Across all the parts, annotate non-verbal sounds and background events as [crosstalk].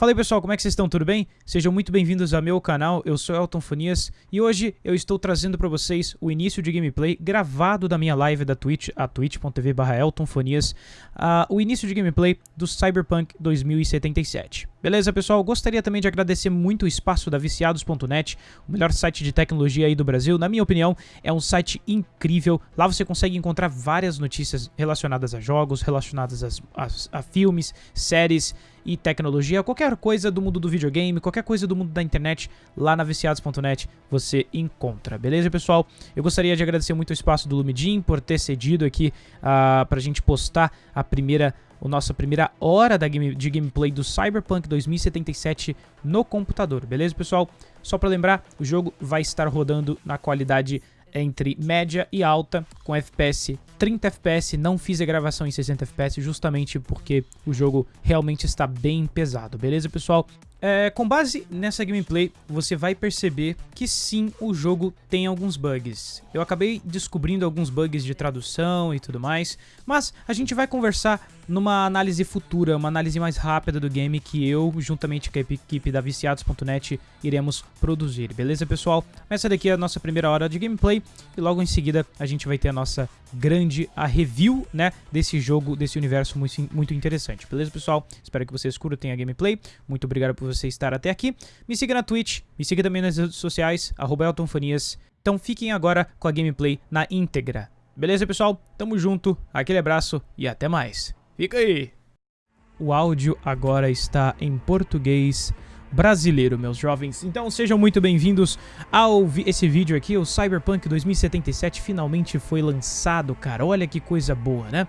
Fala aí pessoal, como é que vocês estão? Tudo bem? Sejam muito bem-vindos ao meu canal, eu sou Elton Fonias e hoje eu estou trazendo para vocês o início de gameplay gravado da minha live da Twitch, a twitch.tv barra eltonfonias, uh, o início de gameplay do Cyberpunk 2077. Beleza pessoal? Gostaria também de agradecer muito o espaço da Viciados.net, o melhor site de tecnologia aí do Brasil, na minha opinião é um site incrível, lá você consegue encontrar várias notícias relacionadas a jogos, relacionadas a, a, a filmes, séries e tecnologia, qualquer coisa do mundo do videogame, qualquer coisa do mundo da internet, lá na viciados.net você encontra, beleza pessoal? Eu gostaria de agradecer muito o espaço do Lumidin por ter cedido aqui uh, pra gente postar a primeira a nossa primeira hora da game, de gameplay do Cyberpunk 2077 no computador, beleza pessoal? Só para lembrar, o jogo vai estar rodando na qualidade entre média e alta, com FPS 30 FPS, não fiz a gravação em 60 FPS justamente porque o jogo realmente está bem pesado, beleza pessoal? É, com base nessa gameplay, você vai perceber que sim, o jogo tem alguns bugs. Eu acabei descobrindo alguns bugs de tradução e tudo mais, mas a gente vai conversar numa análise futura, uma análise mais rápida do game que eu, juntamente com a equipe da Viciados.net, iremos produzir, beleza pessoal? Essa daqui é a nossa primeira hora de gameplay e logo em seguida a gente vai ter a nossa grande a review, né, desse jogo, desse universo muito, muito interessante, beleza pessoal? Espero que vocês curtem a gameplay, muito obrigado por você estar até aqui. Me siga na Twitch, me siga também nas redes sociais, eltonfonias. Então fiquem agora com a gameplay na íntegra. Beleza, pessoal? Tamo junto, aquele abraço e até mais. Fica aí! O áudio agora está em português brasileiro, meus jovens. Então sejam muito bem-vindos ao vi esse vídeo aqui. O Cyberpunk 2077 finalmente foi lançado, cara. Olha que coisa boa, né?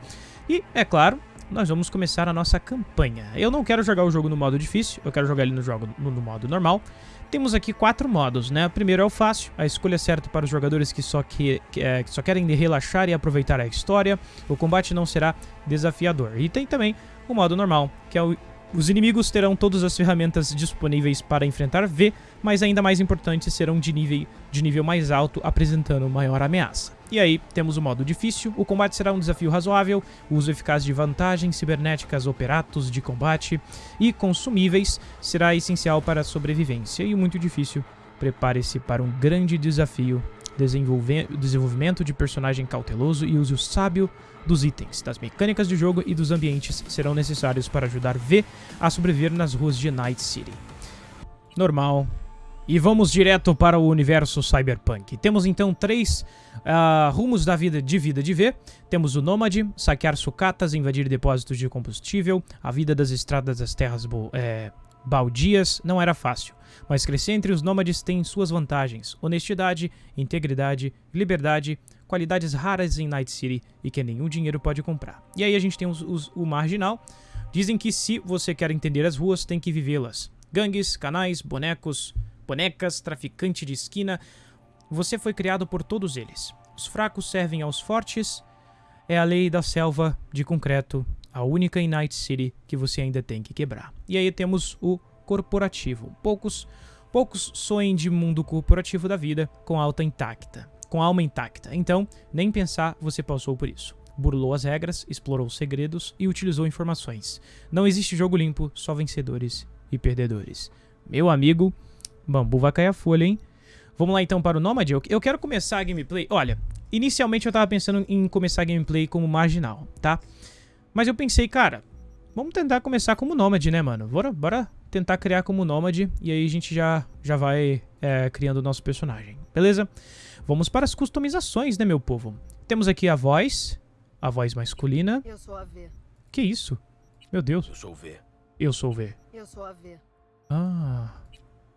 E, é claro, nós vamos começar a nossa campanha. Eu não quero jogar o jogo no modo difícil, eu quero jogar ele no, jogo, no, no modo normal. Temos aqui quatro modos, né? O primeiro é o fácil, a escolha certa para os jogadores que só, que, que, é, que só querem relaxar e aproveitar a história. O combate não será desafiador. E tem também o modo normal, que é o os inimigos terão todas as ferramentas disponíveis para enfrentar V, mas ainda mais importante, serão de nível, de nível mais alto, apresentando maior ameaça. E aí, temos o modo difícil, o combate será um desafio razoável, o uso eficaz de vantagens cibernéticas, operatos de combate e consumíveis será essencial para a sobrevivência. E muito difícil, prepare-se para um grande desafio desenvolvimento de personagem cauteloso e uso sábio dos itens, das mecânicas de jogo e dos ambientes serão necessários para ajudar V a sobreviver nas ruas de Night City. Normal. E vamos direto para o universo cyberpunk. Temos então três uh, rumos da vida de vida de V. Temos o Nômade, saquear sucatas, invadir depósitos de combustível, a vida das estradas das terras é, baldias não era fácil, mas crescer entre os nômades tem suas vantagens: honestidade, integridade, liberdade, qualidades raras em Night City e que nenhum dinheiro pode comprar. E aí a gente tem os, os, o marginal. Dizem que se você quer entender as ruas, tem que vivê-las. Gangues, canais, bonecos, bonecas, traficante de esquina. Você foi criado por todos eles. Os fracos servem aos fortes. É a lei da selva de concreto a única em Night City que você ainda tem que quebrar. E aí temos o corporativo. Poucos, poucos sonham de mundo corporativo da vida com alta intacta, com alma intacta. Então, nem pensar, você passou por isso. Burlou as regras, explorou segredos e utilizou informações. Não existe jogo limpo, só vencedores e perdedores. Meu amigo, bambu vai cair a folha, hein? Vamos lá então para o Nomad. Eu quero começar a gameplay. Olha, inicialmente eu tava pensando em começar a gameplay como marginal, tá? Mas eu pensei, cara, vamos tentar começar como nômade, né, mano? Bora, bora tentar criar como nômade e aí a gente já, já vai é, criando o nosso personagem, beleza? Vamos para as customizações, né, meu povo? Temos aqui a voz, a voz masculina. Eu sou a V. Que isso? Meu Deus. Eu sou o V. Eu sou o V. Eu sou a V. Ah.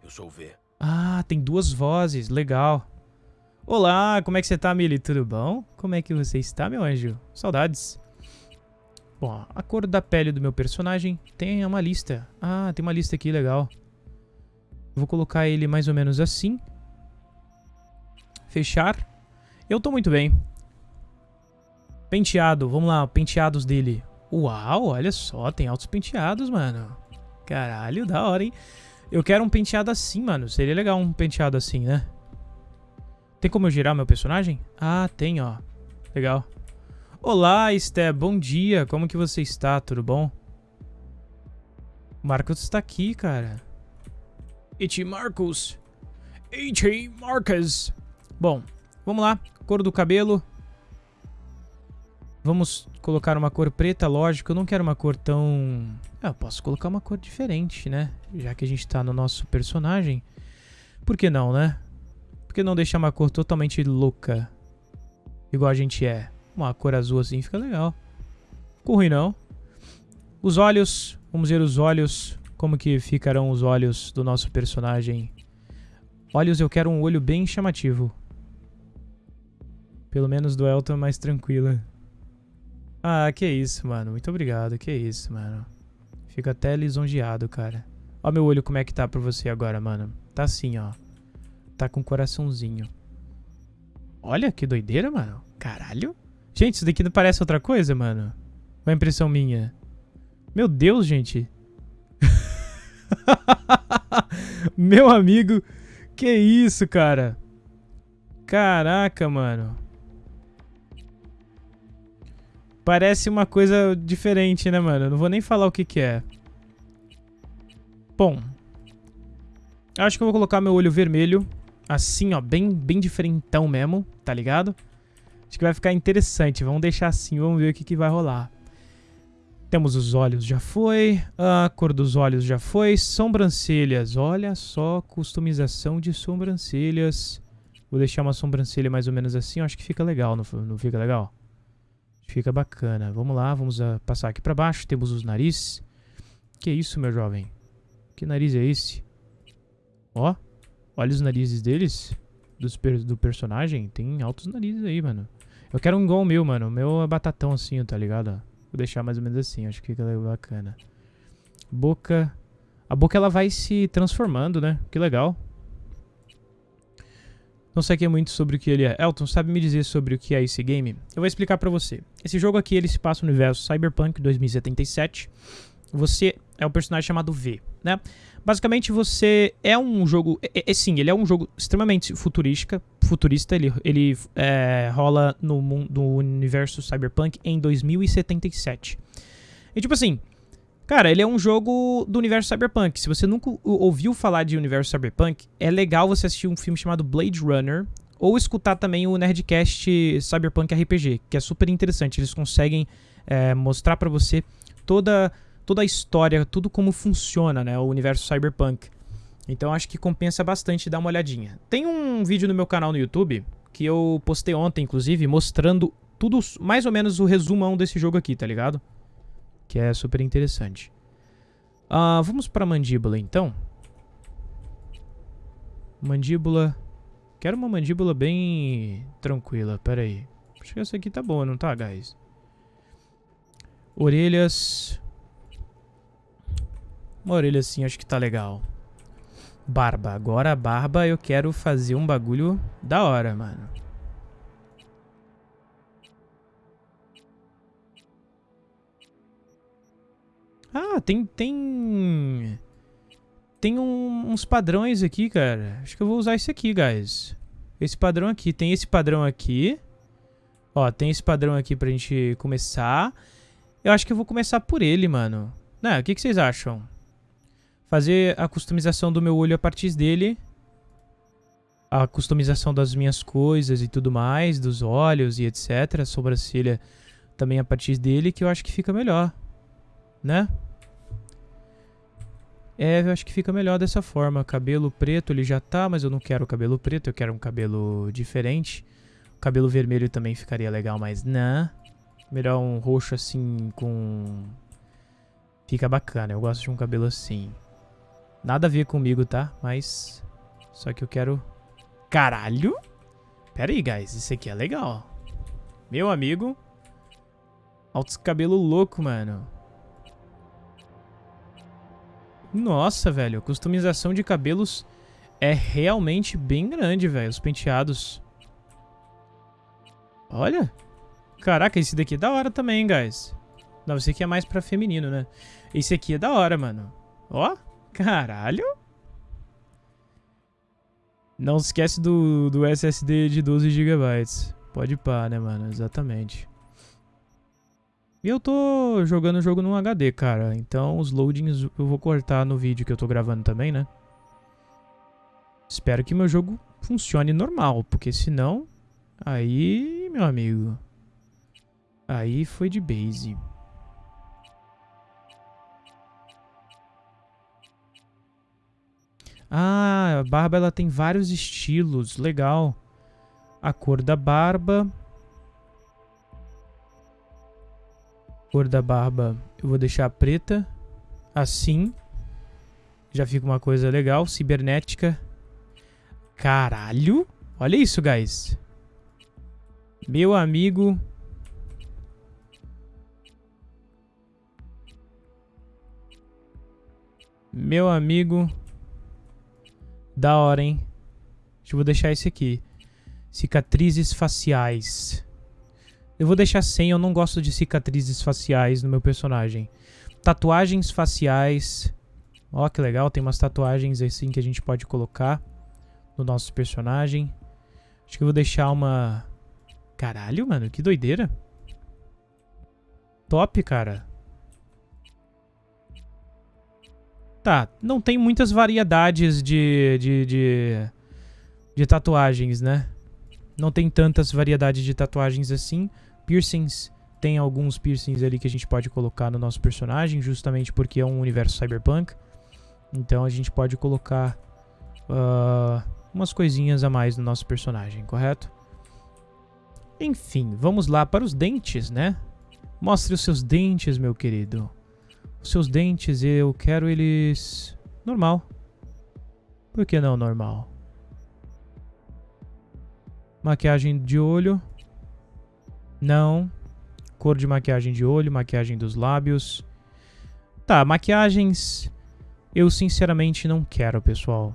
Eu sou o V. Ah, tem duas vozes, legal. Olá, como é que você tá, Mili? Tudo bom? Como é que você está, meu anjo? Saudades. Bom, a cor da pele do meu personagem tem uma lista. Ah, tem uma lista aqui, legal. Vou colocar ele mais ou menos assim. Fechar. Eu tô muito bem. Penteado, vamos lá, penteados dele. Uau, olha só, tem altos penteados, mano. Caralho, da hora, hein? Eu quero um penteado assim, mano. Seria legal um penteado assim, né? Tem como eu girar meu personagem? Ah, tem, ó. Legal. Olá, Esté, bom dia. Como que você está? Tudo bom? Marcos tá aqui, cara. It Marcos. H. Marcos. Bom, vamos lá. Cor do cabelo. Vamos colocar uma cor preta, lógico. Eu não quero uma cor tão... Ah, eu posso colocar uma cor diferente, né? Já que a gente tá no nosso personagem. Por que não, né? Por que não deixar uma cor totalmente louca? Igual a gente é. Uma cor azul assim fica legal. Ficou ruim não. Os olhos. Vamos ver os olhos. Como que ficarão os olhos do nosso personagem. Olhos eu quero um olho bem chamativo. Pelo menos do Elton mais tranquila. Ah, que isso, mano. Muito obrigado. Que isso, mano. Fico até lisonjeado, cara. Ó meu olho como é que tá pra você agora, mano. Tá assim, ó. Tá com um coraçãozinho. Olha que doideira, mano. Caralho. Gente, isso daqui não parece outra coisa, mano? Uma impressão minha. Meu Deus, gente. [laughs] Meu amigo. Que isso, cara. Caraca, mano. Parece uma coisa diferente, né, mano? Não vou nem falar o que que é. Bom. Acho que eu vou colocar meu olho vermelho. Assim, ó. Bem, bem diferentão mesmo. Tá ligado? Acho que vai ficar interessante. Vamos deixar assim. Vamos ver o que que vai rolar. Temos os olhos, já foi. A cor dos olhos já foi. Sobrancelhas. Olha só, customização de sobrancelhas. Vou deixar uma sobrancelha mais ou menos assim. acho que fica legal, não, não fica legal? Fica bacana. Vamos lá, vamos uh, passar aqui para baixo. Temos os narizes. Que isso, meu jovem? Que nariz é esse? Ó, olha os narizes deles. Dos do personagem. Tem altos narizes aí, mano. Eu quero um o meu, mano. O meu é batatão assim, tá ligado? Vou deixar mais ou menos assim. Acho que fica bacana. Boca... A boca, ela vai se transformando, né? Que legal. Não sei aqui muito sobre o que ele é. Elton, sabe me dizer sobre o que é esse game? Eu vou explicar pra você. Esse jogo aqui, ele se passa no universo Cyberpunk 2077. Você é um personagem chamado V, né? Basicamente, você é um jogo... É, é, sim, ele é um jogo extremamente futurística, futurista. Ele, ele é, rola no, no universo Cyberpunk em 2077. E tipo assim... Cara, ele é um jogo do universo Cyberpunk. Se você nunca ouviu falar de universo Cyberpunk, é legal você assistir um filme chamado Blade Runner ou escutar também o Nerdcast Cyberpunk RPG, que é super interessante. Eles conseguem é, mostrar para você toda, toda a história, tudo como funciona né, o universo Cyberpunk. Então acho que compensa bastante dar uma olhadinha. Tem um vídeo no meu canal no YouTube, que eu postei ontem, inclusive, mostrando tudo, mais ou menos o resumão desse jogo aqui, tá ligado? que é super interessante. Uh, vamos para a mandíbula, então. Mandíbula... Quero uma mandíbula bem tranquila, pera aí. Acho que essa aqui tá boa, não tá, guys? Orelhas... Uma orelha assim, acho que tá legal. Barba. Agora a barba eu quero fazer um bagulho da hora, mano. Ah, tem... Tem... Tem um, uns padrões aqui, cara. Acho que eu vou usar esse aqui, guys. Esse padrão aqui. Tem esse padrão aqui. Ó, tem esse padrão aqui pra gente começar. Eu acho que eu vou começar por ele, mano. Né, o que, que vocês acham? Fazer a customização do meu olho a partir dele. A customização das minhas coisas e tudo mais. Dos olhos e etc. A sobrancelha também a partir dele, que eu acho que fica melhor. Né? É, eu acho que fica melhor dessa forma. Cabelo preto ele já tá, mas eu não quero cabelo preto, eu quero um cabelo diferente. Cabelo vermelho também ficaria legal, mas não. Melhor um roxo assim com... Fica bacana, eu gosto de um cabelo assim. Nada a ver comigo, tá? Mas... Só que eu quero... Caralho! Pera aí, guys. Isso aqui é legal. Meu amigo. Altos cabelo louco, mano. Nossa, velho, customização de cabelos é realmente bem grande, velho, os penteados. Olha. Caraca, esse daqui é da hora também, guys. Não, esse aqui é mais pra feminino, né? Esse aqui é da hora, mano. Ó, caralho. Não esquece do, do SSD de 12 GB. Pode pá, né, mano? Exatamente. E eu tô jogando o jogo num HD, cara. Então os loadings eu vou cortar no vídeo que eu tô gravando também, né? Espero que meu jogo funcione normal, porque senão... Aí, meu amigo... Aí foi de base. Ah, a barba ela tem vários estilos. Legal. A cor da barba. Cor da barba eu vou deixar preta. Assim. Já fica uma coisa legal. Cibernética. Caralho. Olha isso, guys. Meu amigo... Meu amigo... Da hora, hein? Eu vou deixar esse aqui. Cicatrizes faciais. Eu vou deixar sem, eu não gosto de cicatrizes faciais no meu personagem. Tatuagens faciais. Ó, que legal, tem umas tatuagens assim que a gente pode colocar no nosso personagem. Acho que eu vou deixar uma... Caralho, mano, que doideira. Top, cara. Tá, não tem muitas variedades de, de, de, de tatuagens, né? Não tem tantas variedades de tatuagens assim. Piercings, tem alguns piercings ali que a gente pode colocar no nosso personagem, justamente porque é um universo cyberpunk. Então a gente pode colocar uh, umas coisinhas a mais no nosso personagem, correto? Enfim, vamos lá para os dentes, né? Mostre os seus dentes, meu querido. Seus dentes, eu quero eles... Normal. Por que não normal? Maquiagem de olho. Não. Cor de maquiagem de olho, maquiagem dos lábios. Tá, maquiagens... Eu sinceramente não quero, pessoal.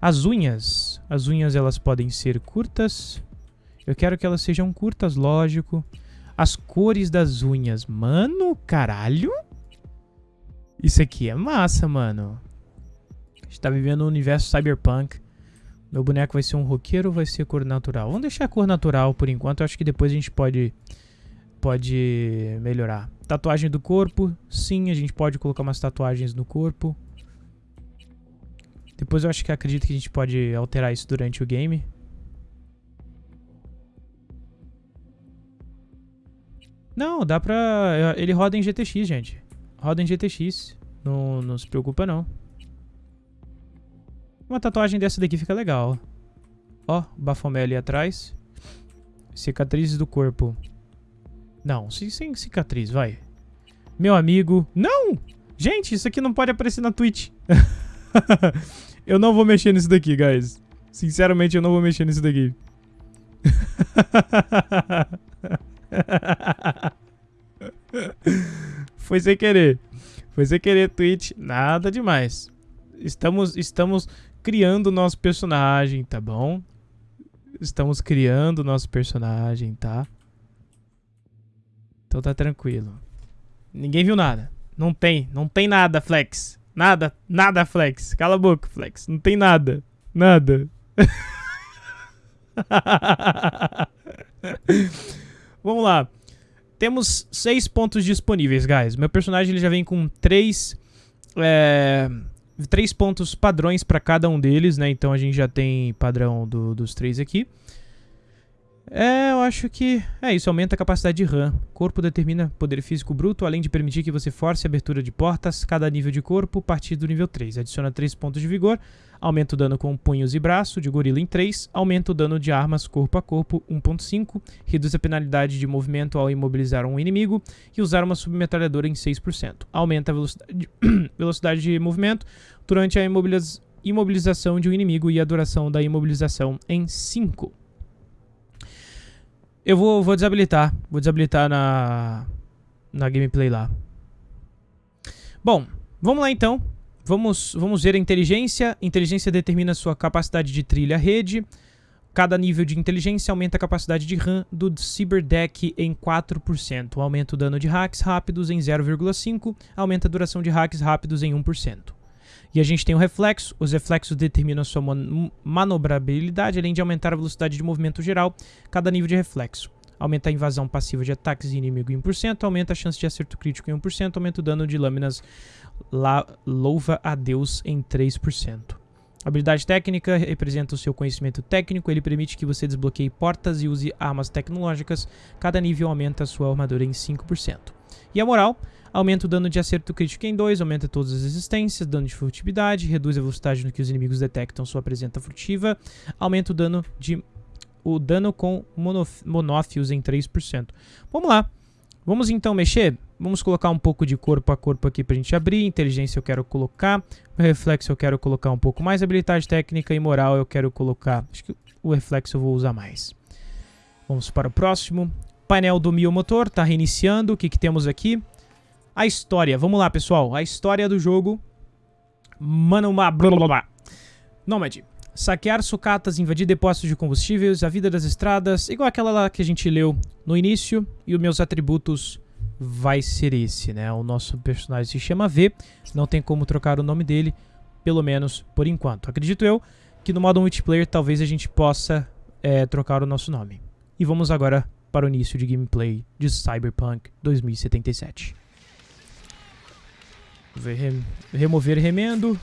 As unhas. As unhas, elas podem ser curtas. Eu quero que elas sejam curtas, lógico. As cores das unhas. Mano, caralho. Isso aqui é massa, mano. A gente tá vivendo um universo cyberpunk. Meu boneco vai ser um roqueiro ou vai ser cor natural? Vamos deixar a cor natural por enquanto. Eu acho que depois a gente pode, pode melhorar. Tatuagem do corpo. Sim, a gente pode colocar umas tatuagens no corpo. Depois eu acho que acredito que a gente pode alterar isso durante o game. Não, dá pra... Ele roda em GTX, gente roda em GTX. Não, não se preocupa, não. Uma tatuagem dessa daqui fica legal. Ó, bafomé ali atrás. Cicatrizes do corpo. Não, sem cicatriz, vai. Meu amigo... Não! Gente, isso aqui não pode aparecer na Twitch. [laughs] eu não vou mexer nisso daqui, guys. Sinceramente, eu não vou mexer nisso daqui. [laughs] Foi sem querer. Foi sem querer, Twitch. Nada demais. Estamos, estamos criando o nosso personagem, tá bom? Estamos criando o nosso personagem, tá? Então tá tranquilo. Ninguém viu nada. Não tem, não tem nada, Flex. Nada, nada, Flex. Cala a boca, Flex. Não tem nada. Nada. [laughs] Vamos lá. Temos seis pontos disponíveis, guys. Meu personagem ele já vem com três, é, três pontos padrões para cada um deles, né? Então a gente já tem padrão do, dos três aqui. É, eu acho que é isso, aumenta a capacidade de RAM. Corpo determina poder físico bruto, além de permitir que você force a abertura de portas, cada nível de corpo, a partir do nível 3. Adiciona 3 pontos de vigor, aumenta o dano com punhos e braço, de gorila em 3, aumenta o dano de armas corpo a corpo 1.5, reduz a penalidade de movimento ao imobilizar um inimigo e usar uma submetralhadora em 6%. Aumenta a velocidade, [coughs] velocidade de movimento durante a imobiliz imobilização de um inimigo e a duração da imobilização em 5. Eu vou, vou desabilitar. Vou desabilitar na, na gameplay lá. Bom, vamos lá então. Vamos, vamos ver a inteligência. Inteligência determina sua capacidade de trilha rede. Cada nível de inteligência aumenta a capacidade de RAM do Cyberdeck em 4%. Aumenta o dano de hacks rápidos em 0,5%. Aumenta a duração de hacks rápidos em 1%. E a gente tem o reflexo. Os reflexos determinam a sua man manobrabilidade, além de aumentar a velocidade de movimento geral, cada nível de reflexo. aumenta a invasão passiva de ataques de inimigo em 1%, aumenta a chance de acerto crítico em 1%, aumenta o dano de lâminas la, louva a Deus em 3%. Habilidade técnica representa o seu conhecimento técnico, ele permite que você desbloqueie portas e use armas tecnológicas, cada nível aumenta a sua armadura em 5%. E a moral, aumenta o dano de acerto crítico em 2, aumenta todas as resistências, dano de furtividade, reduz a velocidade no que os inimigos detectam sua presença furtiva, aumenta o dano de o dano com monófios em 3%. Vamos lá. Vamos então mexer? Vamos colocar um pouco de corpo a corpo aqui pra gente abrir. Inteligência eu quero colocar. Reflexo eu quero colocar um pouco mais. Habilidade técnica e moral eu quero colocar... Acho que o reflexo eu vou usar mais. Vamos para o próximo. Painel do Mio Motor tá reiniciando. O que, que temos aqui? A história. Vamos lá, pessoal. A história do jogo. Mano, blá blá blá. Nomad. Saquear sucatas, invadir depósitos de combustíveis, a vida das estradas, igual aquela lá que a gente leu no início. E os meus atributos vai ser esse, né? O nosso personagem se chama V, não tem como trocar o nome dele, pelo menos por enquanto. Acredito eu que no modo multiplayer talvez a gente possa é, trocar o nosso nome. E vamos agora para o início de gameplay de Cyberpunk 2077. Remover remendo.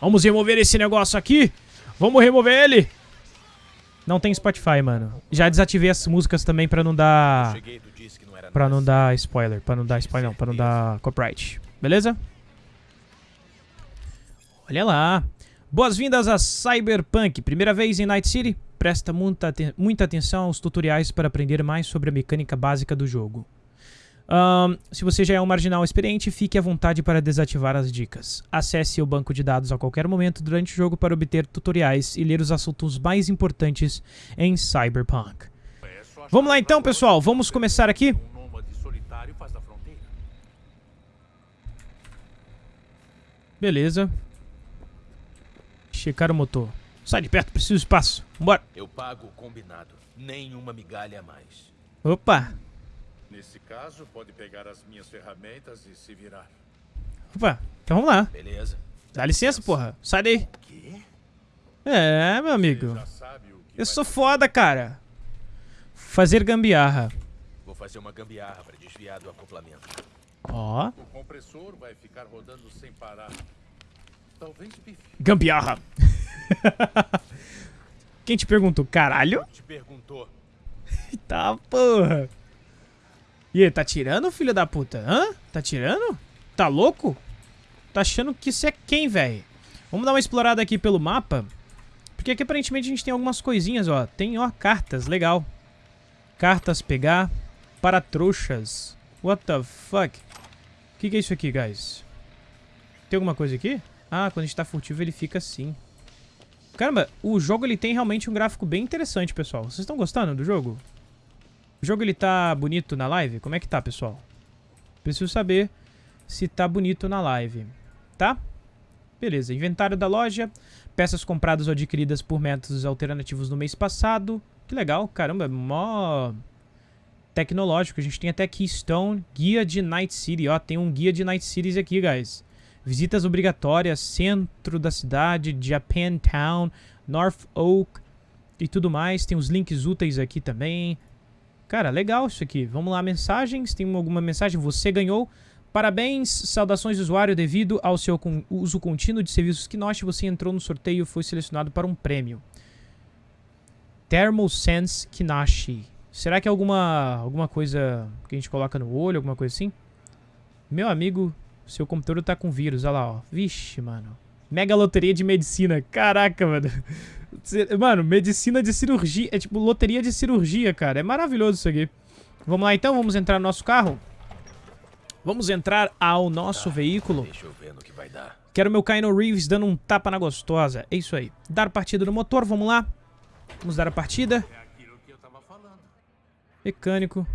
Vamos remover esse negócio aqui. Vamos remover ele! Não tem Spotify, mano. Já desativei as músicas também pra não dar... Pra não dar spoiler. Pra não dar spoiler, não. Pra não dar copyright. Beleza? Olha lá. Boas-vindas a Cyberpunk. Primeira vez em Night City? Presta muita, muita atenção aos tutoriais para aprender mais sobre a mecânica básica do jogo. Um, se você já é um marginal experiente, fique à vontade para desativar as dicas. Acesse o banco de dados a qualquer momento durante o jogo para obter tutoriais e ler os assuntos mais importantes em Cyberpunk. Vamos lá então, pessoal. Vamos começar aqui. Beleza. Checar o motor. Sai de perto, preciso de espaço. Bora. Eu pago o combinado. Nenhuma migalha a mais. Opa. Nesse caso, pode pegar as minhas ferramentas e se virar. Opa, então vamos lá. Beleza. Dá licença, porra. Sai daí. Quê? É, meu amigo. Eu sou foda, cara. Fazer gambiarra. Vou fazer uma gambiarra para desviar do acoplamento. Ó. O compressor vai ficar rodando sem parar. Talvez bife. Gambiarra. [laughs] Quem te perguntou? Caralho? Te perguntou. [laughs] tá, porra. E aí, tá tirando, filho da puta? Hã? Tá tirando? Tá louco? Tá achando que isso é quem, velho? Vamos dar uma explorada aqui pelo mapa. Porque aqui aparentemente a gente tem algumas coisinhas, ó. Tem, ó, cartas. Legal. Cartas pegar. Para trouxas. What the fuck? O que, que é isso aqui, guys? Tem alguma coisa aqui? Ah, quando a gente tá furtivo ele fica assim. Caramba, o jogo ele tem realmente um gráfico bem interessante, pessoal. Vocês estão gostando do jogo? O jogo ele tá bonito na live? Como é que tá, pessoal? Preciso saber se tá bonito na live, tá? Beleza, inventário da loja, peças compradas ou adquiridas por métodos alternativos no mês passado. Que legal, caramba, mó tecnológico. A gente tem até Keystone, guia de Night City, ó, tem um guia de Night Cities aqui, guys. Visitas obrigatórias, centro da cidade, Japantown, North Oak e tudo mais. Tem os links úteis aqui também. Cara, legal isso aqui. Vamos lá, mensagens. Tem alguma mensagem? Você ganhou. Parabéns, saudações usuário. Devido ao seu uso contínuo de serviços Kinosh, você entrou no sorteio e foi selecionado para um prêmio. Thermosense Kinashi. Será que é alguma, alguma coisa que a gente coloca no olho, alguma coisa assim? Meu amigo, seu computador tá com vírus, olha lá, ó. Vixe, mano. Mega loteria de medicina. Caraca, mano. Mano, medicina de cirurgia. É tipo loteria de cirurgia, cara. É maravilhoso isso aqui. Vamos lá então, vamos entrar no nosso carro. Vamos entrar ao nosso tá, veículo. Deixa eu ver no que vai dar. Quero meu Kyno Reeves dando um tapa na gostosa. É isso aí. Dar partida no motor, vamos lá. Vamos dar a partida. É. Mecânico.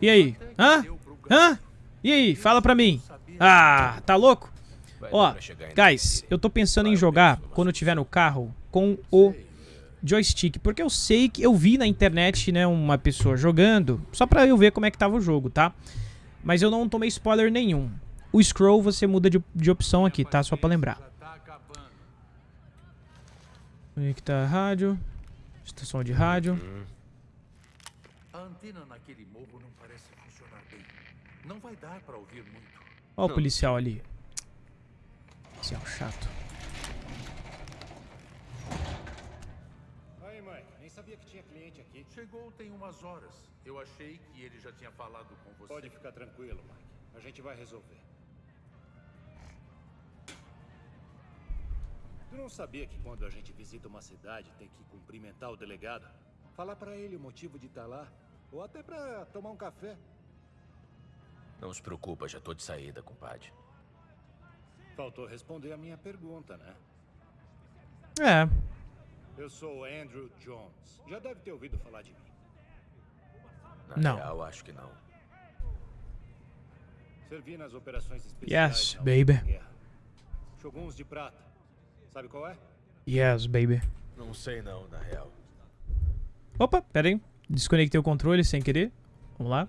E aí? Hã? Hã? E aí? Fala pra mim. Ah, tá louco? Ó, guys, eu tô pensando em jogar quando eu tiver no carro com o joystick, porque eu sei que eu vi na internet, né, uma pessoa jogando, só pra eu ver como é que tava o jogo, tá? Mas eu não tomei spoiler nenhum. O scroll você muda de, de opção aqui, tá? Só pra lembrar. Conectar a rádio. Estação de rádio. A antena naquele morro não parece funcionar bem. Não vai dar pra ouvir muito. Ó o policial ali. Policial chato. Aí, mãe, nem sabia que tinha cliente aqui. Chegou tem umas horas. Eu achei que ele já tinha falado com você. Pode ficar tranquilo, Mike. A gente vai resolver. Tu não sabia que quando a gente visita uma cidade tem que cumprimentar o delegado? Falar pra ele o motivo de estar lá? Ou até pra tomar um café? Não se preocupa, já tô de saída, compadre. Faltou responder a minha pergunta, né? É. Eu sou o Andrew Jones. Já deve ter ouvido falar de mim. Na Não. real, acho que não. Servi nas operações especiais. Yes, baby. guerra. Shoguns de prata. Sabe qual é? Yes, baby. Não sei não, na real. Opa, pera aí. Desconectei o controle sem querer. Vamos lá.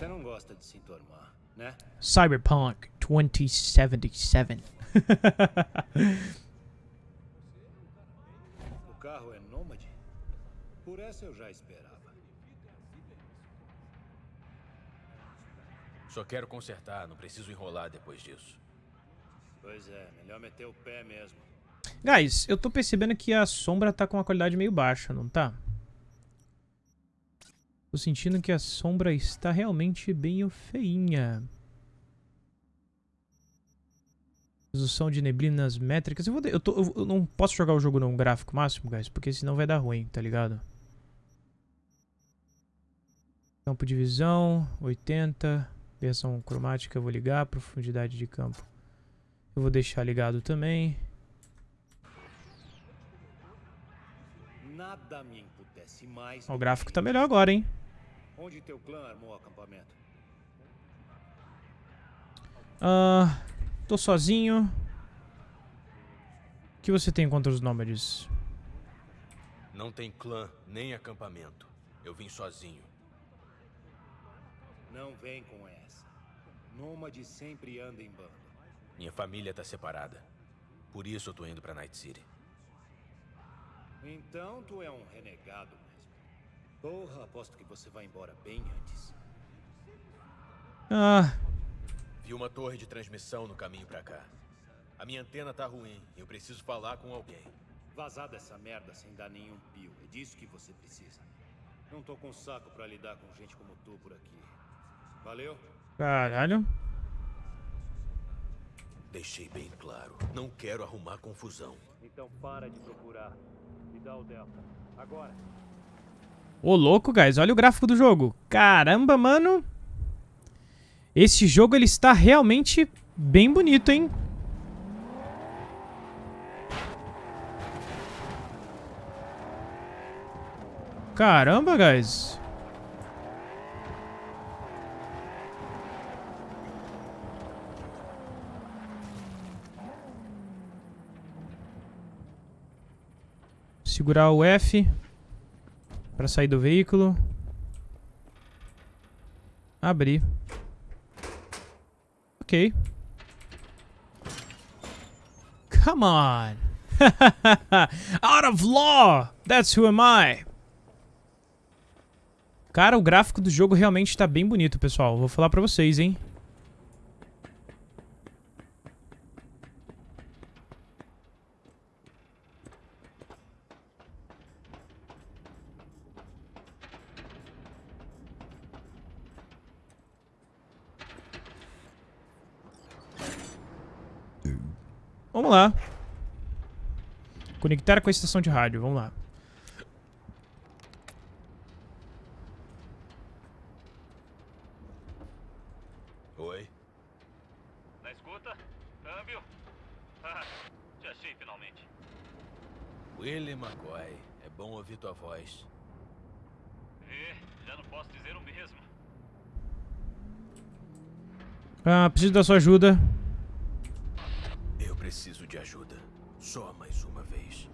Você não gosta de se entormar, né? Cyberpunk 2077. O carro é nômade? Por essa eu já esperava. Só quero consertar, não preciso enrolar depois disso. Pois é, melhor meter o pé mesmo. Guys, eu tô percebendo que a sombra tá com uma qualidade meio baixa, não tá? Tô sentindo que a sombra está realmente bem feinha. Resolução de neblinas métricas. Eu, vou de- eu, tô- eu- não posso jogar o jogo num gráfico máximo, guys, porque senão vai dar ruim, tá ligado? Campo de visão, 80. Versão cromática, eu vou ligar. Profundidade de campo. Eu vou deixar ligado também. Nada me emputece mais. Ó, O gráfico tá melhor agora, hein? Onde teu clã armou o acampamento? Ah, tô sozinho. O que você tem contra os nômades? Não tem clã nem acampamento. Eu vim sozinho. Não vem com essa. Nômade sempre anda em bando. Minha família tá separada. Por isso eu tô indo pra Night City. Então tu é um renegado. Porra, aposto que você vai embora bem antes. Ah, Vi uma torre de transmissão no caminho pra cá. A minha antena tá ruim e eu preciso falar com alguém. Vazar dessa merda sem dar nenhum pio. É disso que você precisa. Não tô com saco pra lidar com gente como tu por aqui. Valeu? caralho. Deixei bem claro. Não quero arrumar confusão. Então para de procurar. Me dá o Delta. Agora. Ô, louco, guys. Olha o gráfico do jogo. Caramba, mano. Esse jogo, ele está realmente bem bonito, hein? Caramba, guys. Segurar o F para sair do veículo. Abrir. Ok. Come on. [laughs] Out of law. That's who am I. Cara, o gráfico do jogo realmente tá bem bonito, pessoal. Vou falar pra vocês, hein. Vamos lá. Conectar com a estação de rádio, vamos lá. Oi? Na escuta? Câmbio? [laughs] Ah, te achei finalmente. Willie McCoy. É bom ouvir tua voz. E já não posso dizer o mesmo. Ah, preciso da sua ajuda. Preciso de ajuda. Só mais uma vez.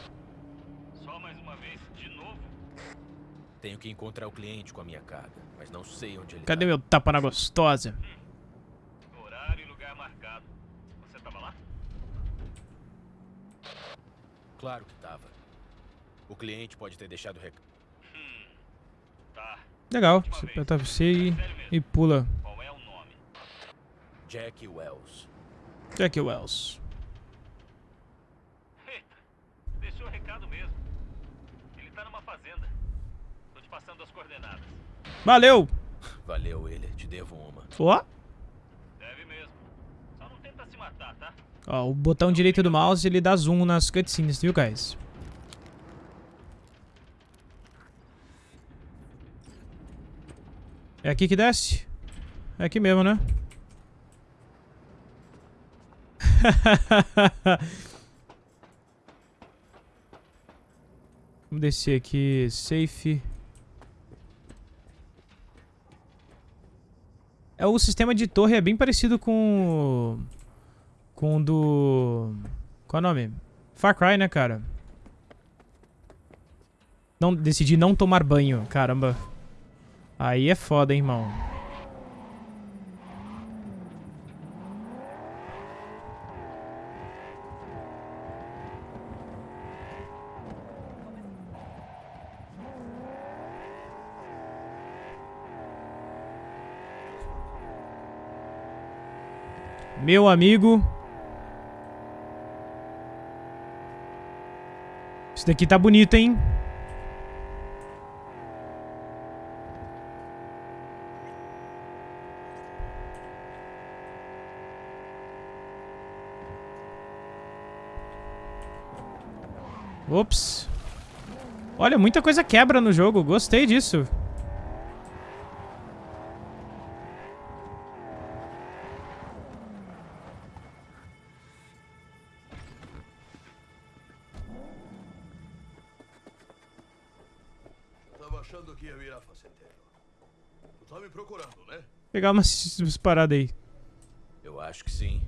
Só mais uma vez, de novo. Tenho que encontrar o cliente com a minha carga, mas não sei onde ele Cadê tá. meu tapa na gostosa? Horário e lugar marcado. Você tava lá? Claro que tava. O cliente pode ter deixado recado. Tá. Legal. Você aperta C e, e pula. Qual é o nome? Jack Wells. Jack Wells. Eita, deixou o recado mesmo. Ele tá numa fazenda. Tô te passando as coordenadas. Valeu! Valeu, ele. Te devo uma. Ó. Deve mesmo. Só não tenta se matar, tá? Ó, o botão direito do mouse ele dá zoom nas cutscenes, viu, guys? É aqui que desce? É aqui mesmo, né? [laughs] Vamos descer aqui, safe. É, o sistema de torre é bem parecido com... Com o do... Qual é o nome? Far Cry, né, cara? Não, decidi não tomar banho, caramba. Aí é foda, hein, irmão. Meu amigo. Isso daqui tá bonito, hein? Ops. Olha, muita coisa quebra no jogo. Gostei disso. Tá me procurando, né? Pegar umas, umas paradas aí. Eu acho que sim.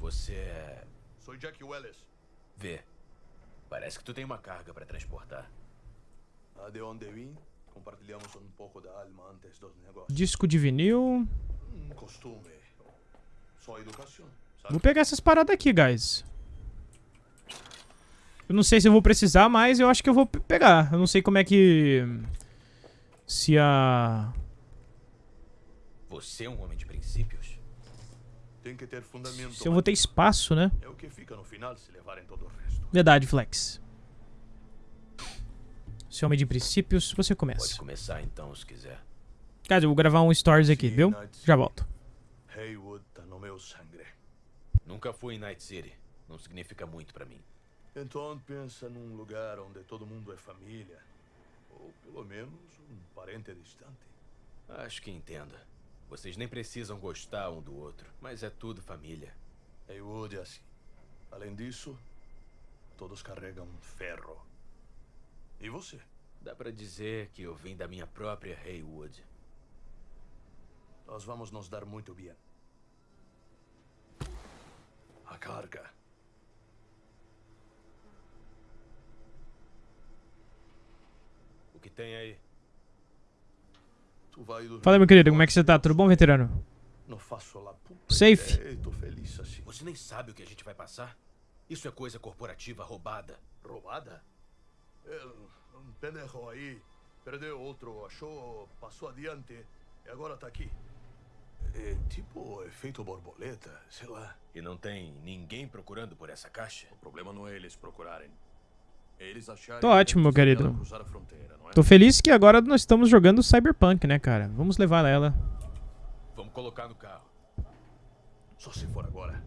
Você é. Sou Jack Welles. Vê. Parece que tu tem uma carga pra transportar. Ah, de onde vim, compartilhamos um pouco da alma antes dos negócios. Disco de vinil. Um costume. Só educação, sabe? Vou pegar essas paradas aqui, guys. Eu não sei se eu vou precisar, mas eu acho que eu vou pe- pegar. Eu não sei como é que... Se a... Você é um homem de princípios? Tem que ter fundamento. Se eu vou ter espaço, né? É o que fica no final se levarem todo o resto. Verdade, Flex. Se homem de princípios, você Pode começa. começar então, se quiser. Guys, eu vou gravar um stories aqui, Sim, viu? Já volto. Haywood tá no meu sangue. Nunca fui em Night City. Não significa muito pra mim. Então pensa num lugar onde todo mundo é família. Ou pelo menos um parente distante. Acho que entendo. Vocês nem precisam gostar um do outro, mas é tudo família. Haywood é assim. Além disso, todos carregam ferro. E você? Dá pra dizer que eu vim da minha própria Haywood. Nós vamos nos dar muito bem. A carga. O que tem aí? Fala, meu querido, como é que você tá? Tudo bom, veterano? Não faço lá puta Safe. ideia, Tô feliz assim. Você nem sabe o que a gente vai passar? Isso é coisa corporativa roubada. Roubada? É, um pendejo aí perdeu outro, achou, passou adiante e agora tá aqui. É tipo efeito borboleta, sei lá. E não tem ninguém procurando por essa caixa? O problema não é eles procurarem. Tô ótimo, meu querido. é? Tô feliz que agora nós estamos jogando Cyberpunk, né, cara? Vamos levar ela. Vamos colocar no carro. Só se for agora.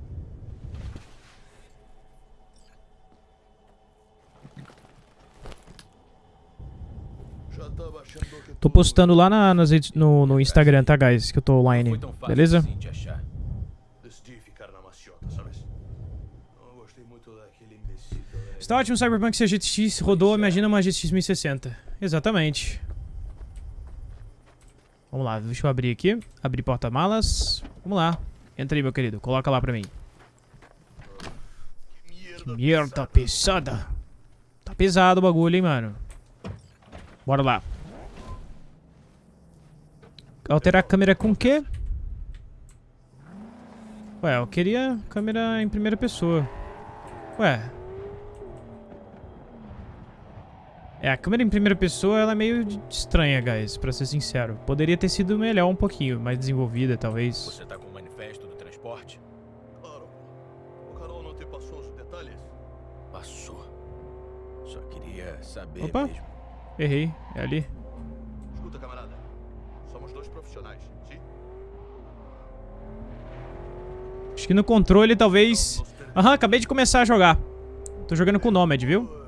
Tô postando lá na, nas no, no Instagram, tá, guys? Que eu tô online. Beleza? Está ótimo Cyberpunk se a GTX rodou, imagina uma GTX 1060. Exatamente. Vamos lá, deixa eu abrir aqui. Abrir porta-malas. Vamos lá. Entra aí, meu querido. Coloca lá pra mim. Merda, Merda pesada. Tá pesado o bagulho, hein, mano. Bora lá. Alterar a câmera com o quê? Ué, eu queria câmera em primeira pessoa. Ué. É, a câmera em primeira pessoa, ela é meio estranha, guys, pra ser sincero. Poderia ter sido melhor um pouquinho, mais desenvolvida, talvez. Você tá com o manifesto do transporte? Claro. O Carol não te passou os detalhes? Passou. Só queria saber Opa. mesmo. Errei, é ali. Escuta, camarada. Somos dois profissionais, sim? Acho que no controle, talvez... Aham, acabei de começar a jogar. Tô jogando com o Nomad, viu?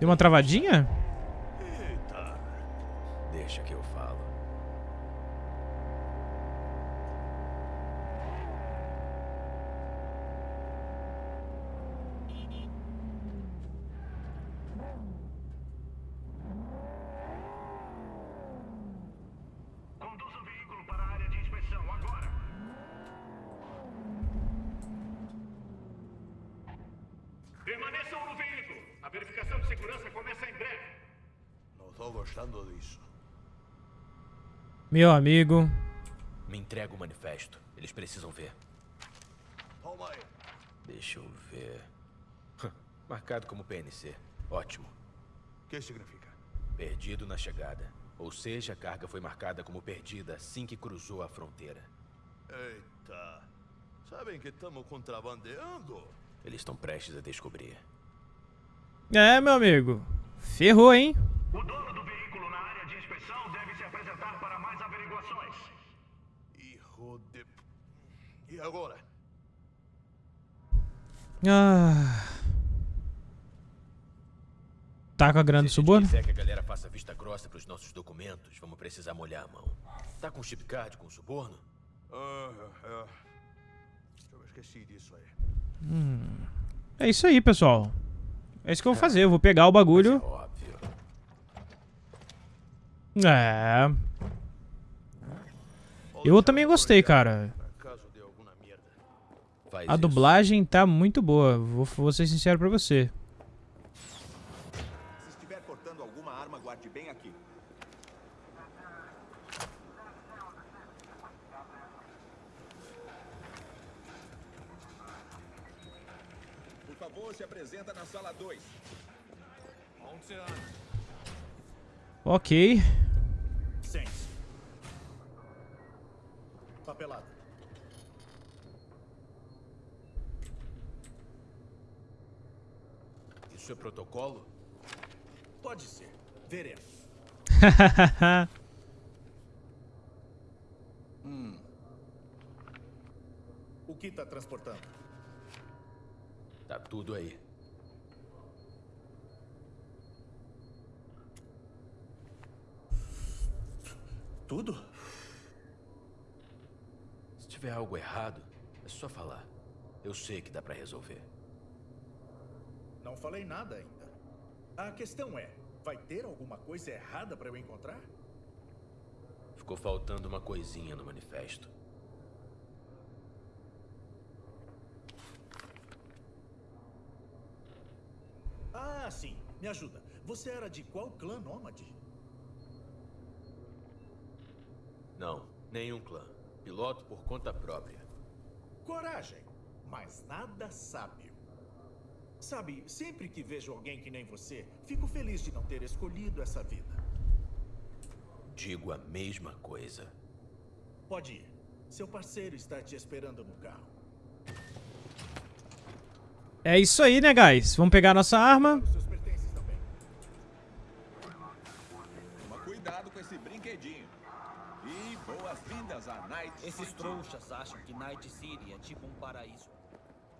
Deu uma travadinha? Eita. Deixa que eu falo. Conduza o veículo para a área de inspeção agora. Permaneçam no veículo. A verificação de segurança começa em breve. Não tô gostando disso. Meu amigo. Me entrega o manifesto. Eles precisam ver. Toma aí. Deixa eu ver. Marcado como PNC. Ótimo. O que significa? Perdido na chegada. Ou seja, a carga foi marcada como perdida assim que cruzou a fronteira. Eita. Sabem que estamos contrabandeando? Eles estão prestes a descobrir. É, meu amigo. Ferrou, hein? O dono do Hijo de... E agora? Ah. Tá com a grana do Se a gente suborno? quiser que a galera faça vista grossa pros nossos documentos, vamos precisar molhar a mão. Tá com chip card com suborno? Ah, é. Eu esqueci disso aí. É isso aí, pessoal. É isso que eu vou fazer. Eu vou pegar o bagulho. É óbvio. É. Eu também gostei, cara. A dublagem tá muito boa. Vou, vou ser sincero pra você. Se Papelada. Isso é protocolo? Pode ser. Veremos. [laughs] O que está transportando? Tá tudo aí. Tudo? Se tiver algo errado, é só falar. Eu sei que dá pra resolver. Não falei nada ainda. A questão é, vai ter alguma coisa errada para eu encontrar? Ficou faltando uma coisinha no manifesto. Ah, sim. Me ajuda. Você era de qual clã nômade? Não, nenhum clã. Piloto por conta própria. Coragem, mas nada sábio. Sabe, sempre que vejo alguém que nem você, fico feliz de não ter escolhido essa vida. Digo a mesma coisa. Pode ir. Seu parceiro está te esperando no carro. É isso aí, né, guys? Vamos pegar nossa arma. Os seus pertences também. Toma cuidado com esse brinquedinho. E boas-vindas a Night Esses City. trouxas acham que Night City é tipo um paraíso.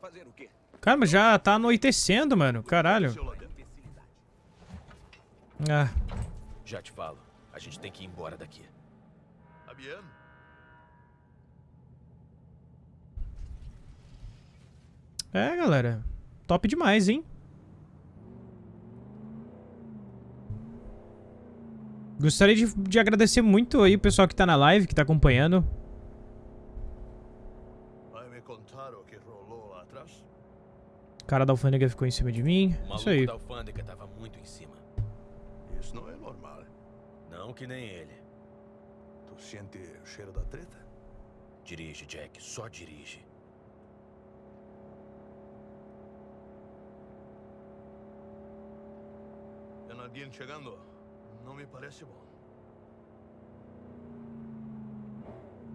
Fazer o quê? Caramba, já tá anoitecendo, mano. Caralho. Ah. Já te falo. A gente tem que ir embora daqui. É, galera. Top demais, hein? Gostaria de, de agradecer muito aí o pessoal que tá na live, que tá acompanhando. Cara da alfândega ficou em cima de mim. O Isso maluco aí. da alfândega tava muito em cima. Isso não é normal. Não que nem ele. Tu sente o cheiro da treta? Dirige, Jack. Só dirige. É Nadine chegando. Não me parece bom.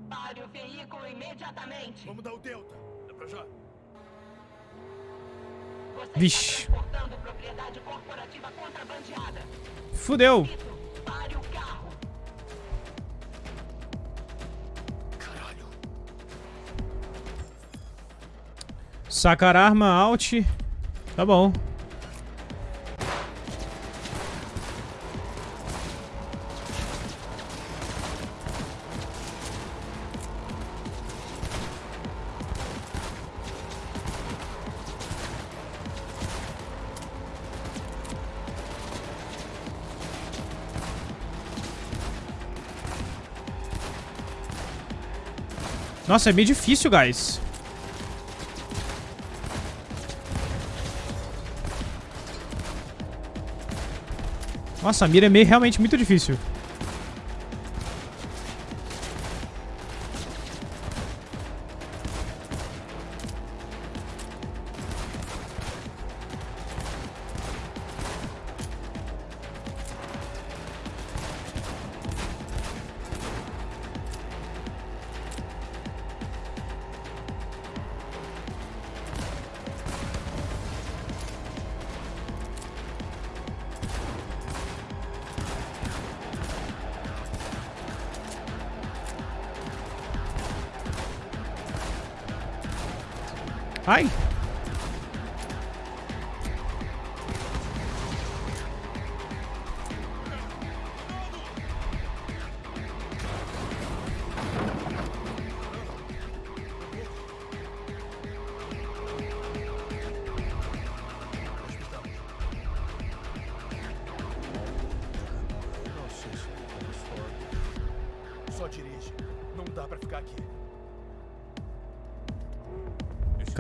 Pare o veículo imediatamente. Vamos dar o Delta. É pra já. Vixe. Fudeu. Sacar arma, alt. Tá bom. Nossa, é meio difícil, guys. Nossa, a mira é meio, realmente muito difícil.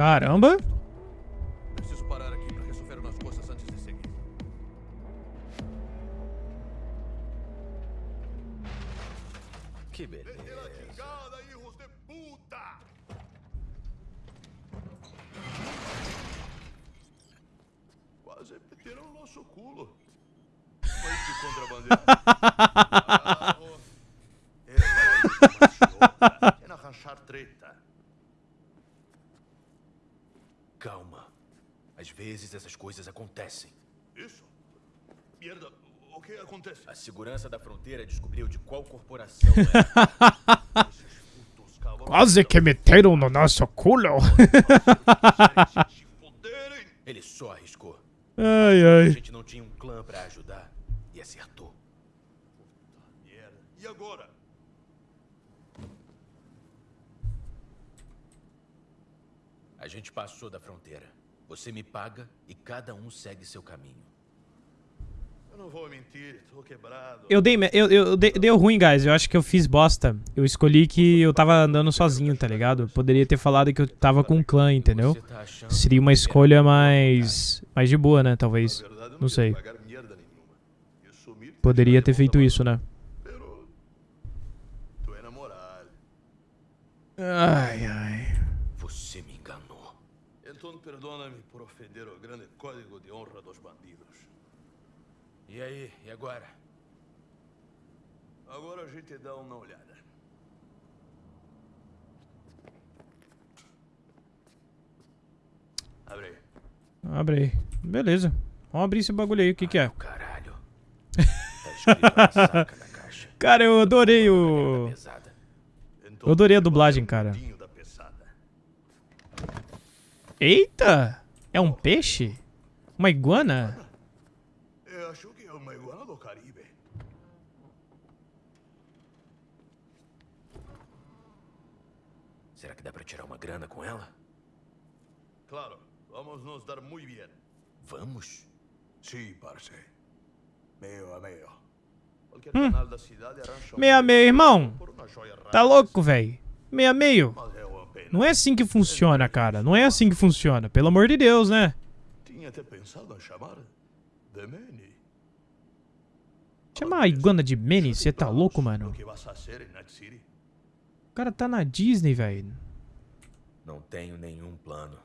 Caramba! Fronteira descobriu de qual corporação é. Putos [laughs] cavalos Quase que meteram no nosso culo. [laughs] Ele só arriscou. Ai, A ai. gente não tinha um clã pra ajudar. E acertou. E agora? A gente passou da fronteira. Você me paga e cada um segue seu caminho. Eu não vou mentir, tô quebrado. Eu dei, eu, eu dei- deu ruim, guys. Eu acho que eu fiz bosta. Eu escolhi que eu tava andando sozinho, tá ligado? Poderia ter falado que eu tava com um clã, entendeu? Tá Seria uma escolha era mais mais de boa, né? Talvez. Não sei. Poderia ter feito isso, né? É. Ai, ai. Você me enganou. Então perdona-me por ofender o grande código de honra dos bandidos. E aí, e agora? Agora a gente dá uma olhada. Abre aí. Abre aí. Beleza. Vamos abrir esse bagulho aí. O que que é? Caralho. [laughs] Tá. Cara, eu adorei o... Eu adorei a dublagem, cara. Eita! É um peixe? Uma iguana? Eu acho que é uma iguana do Caribe. Será que dá pra tirar uma grana com ela? Claro, vamos nos dar muito bem. Vamos? Sim, parce. Meio a meio. Qualquer canal da cidade arranja um Meio a meio, irmão. Tá louco, velho? Meio a meio. Não é assim que funciona, cara. Não é assim que funciona. Pelo amor de Deus, né? nem até pensado em chamar de Manny. Chama a iguana de Manny, você tá louco, mano? O cara tá na Disney, velho. Não tenho nenhum plano.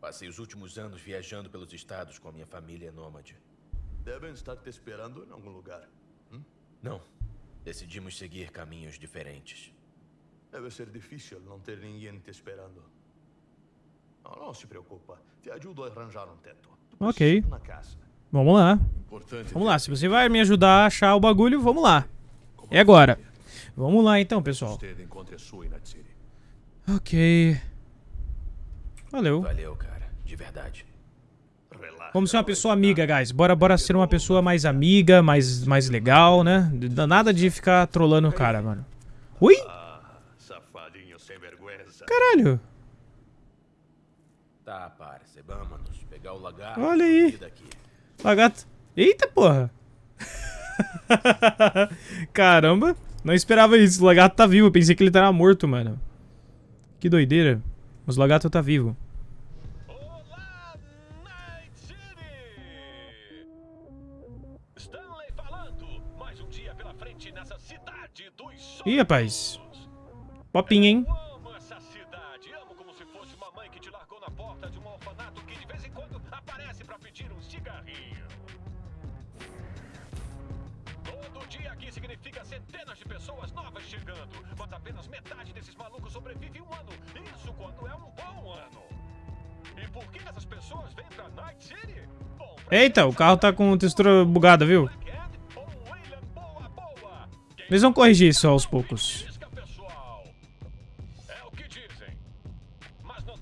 Passei os últimos anos viajando pelos estados com a minha família nômade. Devem estar te esperando em algum lugar. Não. Decidimos seguir caminhos diferentes. Deve ser difícil não ter ninguém te esperando. Não, não se preocupa. Te ajudo a arranjar um teto. Ok. Vamos lá. Importante Vamos lá, se você vai me ajudar a achar o bagulho, vamos lá. É agora. Vamos lá então, pessoal. Ok. Valeu. Valeu, cara. De verdade. Vamos ser uma pessoa amiga, guys. Bora, bora ser uma pessoa mais amiga, mais, mais legal, né? Nada de ficar trolando o cara, mano. Ui! Ah. Caralho. Tá, parça. Vamos pegar o lagarto. Olha aí. Lagarto. Eita, porra. [laughs] Caramba. Não esperava isso. O lagarto tá vivo. Eu pensei que ele tava morto, mano. Que doideira. Mas o lagarto tá vivo. É um bom ano. E Eita, o carro tá com textura bugada, viu? Eles vão corrigir isso aos poucos. Isca, pessoal. É o que dizem. Mas não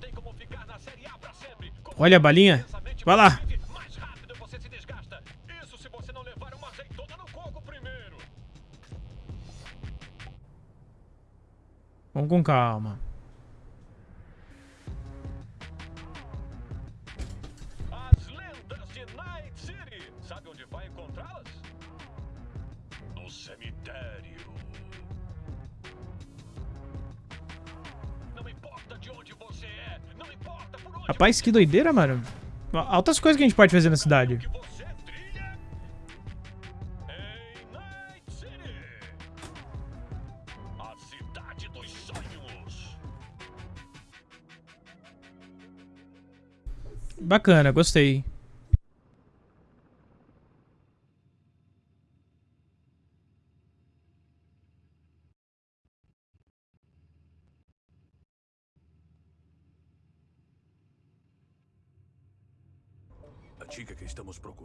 Rapaz, que doideira, mano. Altas coisas que a gente pode fazer na cidade. que você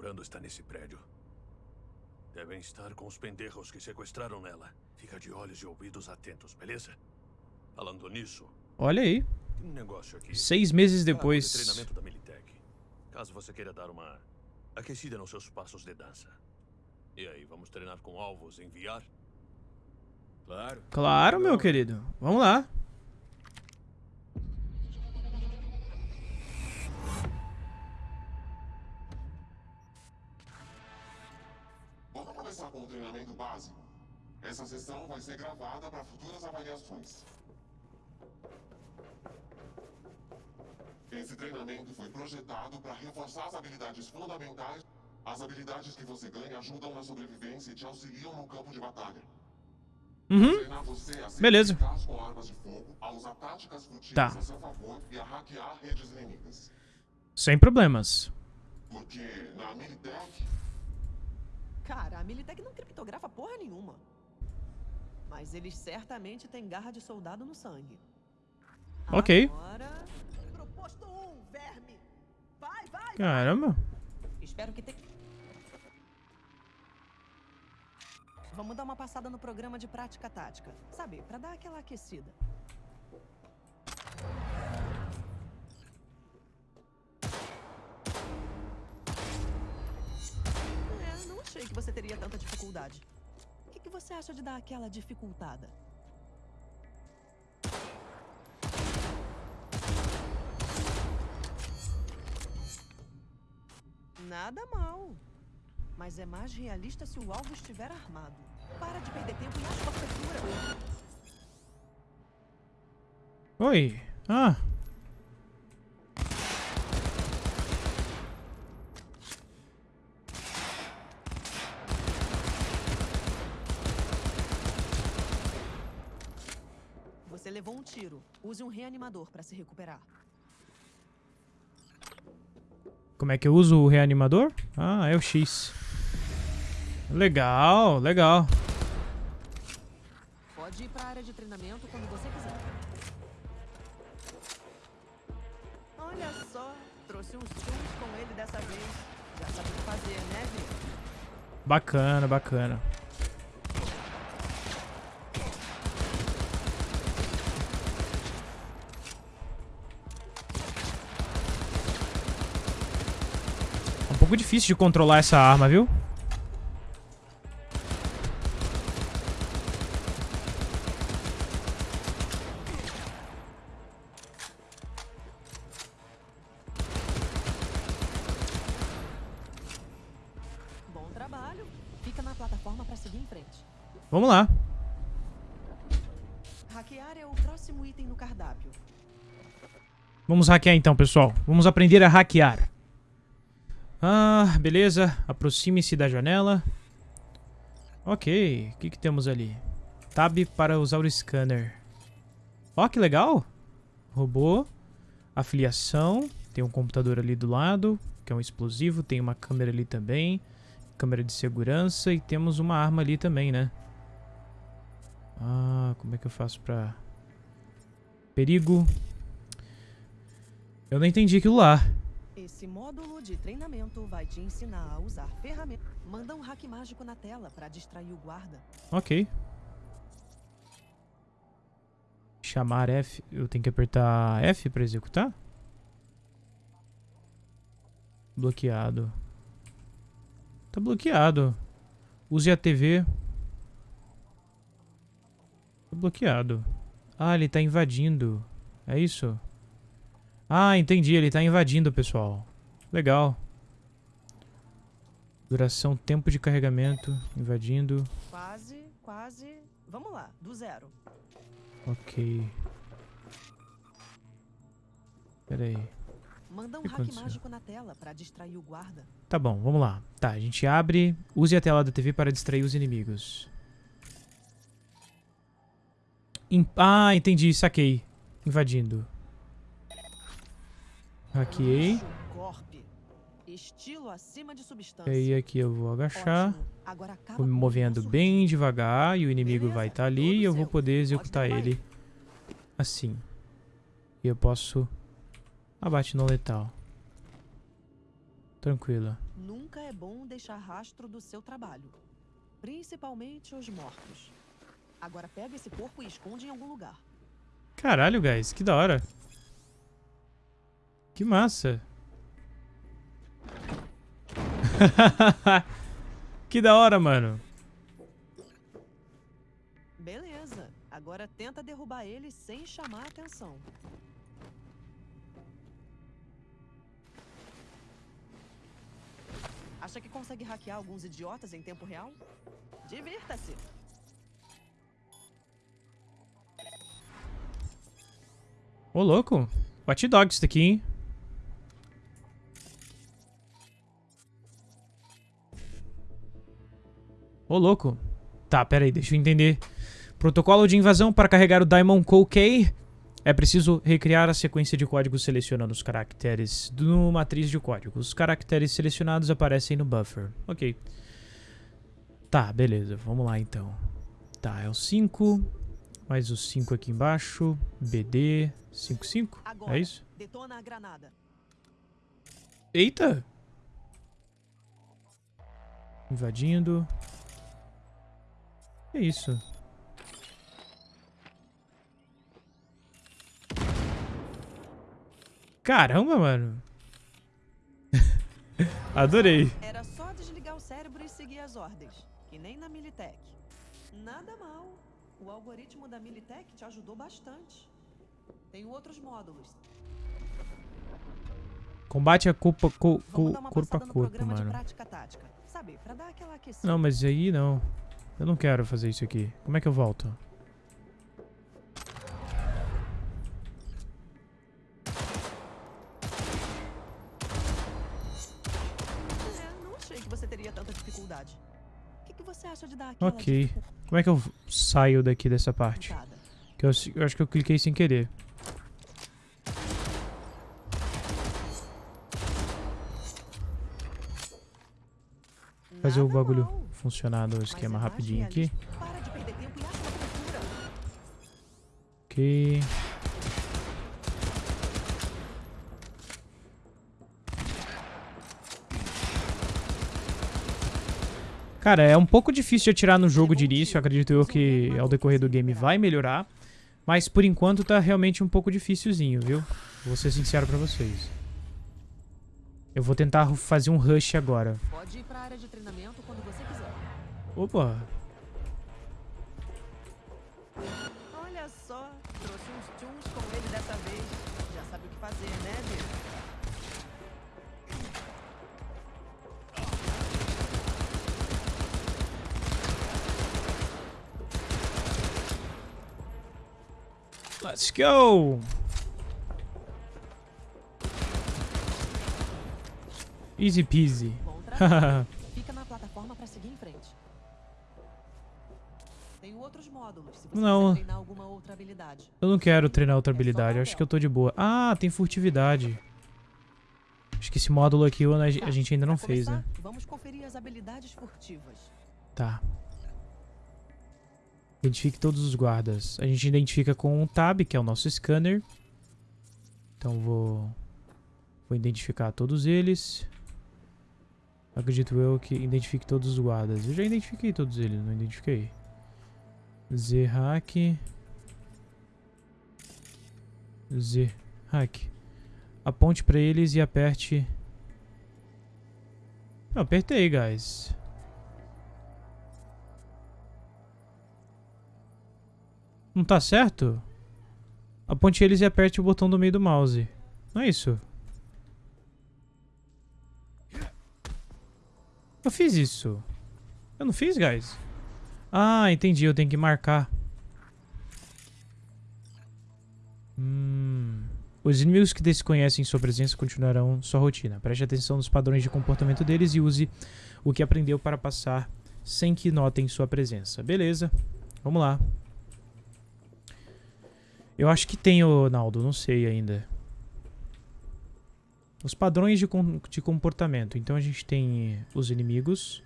procurando está nesse prédio. Devem estar com os pendejos que sequestraram ela. Fica de olhos e ouvidos atentos, beleza? Falando nisso, Olha aí. um negócio aqui. Seis meses Ah, de depois. treinamento da Militech. Caso você queira dar uma aquecida nos seus passos de dança. E aí, vamos treinar com alvos em VR? Claro. Claro, meu querido. Vamos lá. Básico. Essa sessão vai ser gravada para futuras avaliações. Esse treinamento foi projetado para reforçar as habilidades fundamentais. As habilidades que você ganha ajudam na sobrevivência e te auxiliam no campo de batalha. Uhum. Treinar você a ser Beleza. eficaz com armas de fogo, a usar táticas furtivas Tá. a seu favor e a hackear redes inimigas. Sem problemas. Porque na Militech, Cara, a Militech não criptografa porra nenhuma. Mas eles certamente têm garra de soldado no sangue. Ok. Agora... Proposto um, verme! Vai, vai! Caramba. Espero que tenha... Vamos dar uma passada no programa de prática tática. Sabe, pra dar aquela aquecida. Achei que você teria tanta dificuldade. O que, que você acha de dar aquela dificultada? Nada mal. Mas é mais realista se o alvo estiver armado. Para de perder tempo e acha cobertura. Oi. Ah. levou um tiro. Use um reanimador para se recuperar. Como é que eu uso o reanimador? Ah, é o X. Legal, legal. Pode ir para a área de treinamento quando você quiser. Olha só, trouxe uns chums com ele dessa vez. Já sabe o que fazer, né, Vi? Bacana, bacana. Pouco difícil de controlar essa arma, viu? Bom trabalho. Fica na plataforma para seguir em frente. Vamos lá. Hackear é o próximo item no cardápio. Vamos hackear então, pessoal. Vamos aprender a hackear. Ah, beleza. Aproxime-se da janela. Ok. O que, que temos ali? Tab para usar o scanner. Ó, que legal. Robô. Afiliação. Tem um computador ali do lado, que é um explosivo. Tem uma câmera ali também. Câmera de segurança. E temos uma arma ali também, né? Ah, como é que eu faço pra... Perigo. Eu não entendi aquilo lá. Esse módulo de treinamento vai te ensinar a usar ferramentas. Manda um hack mágico na tela para distrair o guarda. Ok. Chamar F. Eu tenho que apertar F para executar? Bloqueado. Tá bloqueado. Use a TV. Tá bloqueado. Ah, ele tá invadindo. É isso? Ah, entendi. Ele tá invadindo, pessoal. Legal. Duração, tempo de carregamento. Invadindo. Quase, quase. Vamos lá, do zero. Ok. Pera aí. Manda um hack aconteceu? mágico na tela para distrair o guarda. Tá bom, vamos lá. Tá, a gente abre. Use a tela da TV para distrair os inimigos. Im- ah, entendi. Saquei. Invadindo. Hackeei. E aí aqui eu vou agachar. Vou me movendo bem devagar e o inimigo vai estar ali todo e eu vou poder Pode executar ele assim. E eu posso... Abate não letal. Tranquilo. Nunca é bom deixar rastro do seu trabalho. Principalmente os mortos. Agora pega esse corpo e esconde em algum lugar. Caralho, guys, que da hora. Que massa. [laughs] que da hora, mano. Beleza. Agora tenta derrubar ele sem chamar atenção. Acha que consegue hackear alguns idiotas em tempo real? Divirta-se! Ô, louco. Watch Dogs isso daqui, hein? Ô, louco. Tá, pera aí, deixa eu entender. Protocolo de invasão para carregar o Diamond Code Key. É preciso recriar a sequência de códigos selecionando os caracteres do matriz de código. Os caracteres selecionados aparecem no buffer. Ok. Tá, beleza. Vamos lá, então. Tá, é o 5. Mais o 5 aqui embaixo. BD 55. Agora, É isso? detona a granada. Eita! Invadindo. Que isso? Caramba, mano. [laughs] Adorei. Era só desligar o cérebro e seguir as ordens. Que nem na Militech. Nada mal. O algoritmo da Militech te ajudou bastante. Tem outros módulos. Combate a culpa, dar uma corpo a corpo, mano. tática. Sabe. Não, mas aí não. Eu não quero fazer isso aqui. Como é que eu volto? Não achei que você teria tanta dificuldade. O que, que você acha de dar aquela Ok. Como é que eu saio daqui dessa parte? Que eu, eu acho que eu cliquei sem querer. Fazer o bagulho funcionar do esquema rapidinho aqui. Ok. Cara, é um pouco difícil de atirar no jogo de início. Acredito eu que ao decorrer do game vai melhorar. Mas por enquanto tá realmente um pouco dificilzinho, viu? Vou ser sincero pra vocês. Eu vou tentar fazer um rush agora. Pode ir pra área de treinamento. Opa. Olha só, trouxe uns tunes com ele dessa vez. Já sabe o que fazer, né, Dick? Let's go! Easy peasy. [laughs] Não. habilidade. Eu não quero treinar outra habilidade, eu acho que eu tô de boa. Ah, tem furtividade. Acho que esse módulo aqui a a gente ainda não fez, né? Vamos conferir as habilidades furtivas. Tá. Identifique todos os guardas. A gente identifica com um tab, que é o nosso scanner. Então vou... Vou identificar todos eles. Acredito eu que identifique todos os guardas. Eu já identifiquei todos eles, não identifiquei. Z-Hack. Z-Hack. Aponte pra eles e aperte... Eu apertei, guys. Não tá certo? Aponte eles e aperte o botão do meio do mouse. Não é isso? Eu fiz isso. Eu não fiz, guys? Ah, entendi. Eu tenho que marcar. Hum. Os inimigos que desconhecem sua presença continuarão sua rotina. Preste atenção nos padrões de comportamento deles e use o que aprendeu para passar sem que notem sua presença. Beleza. Vamos lá. Eu acho que tem, Naldo. Não sei ainda. Os padrões de, com de comportamento. Então a gente tem os inimigos.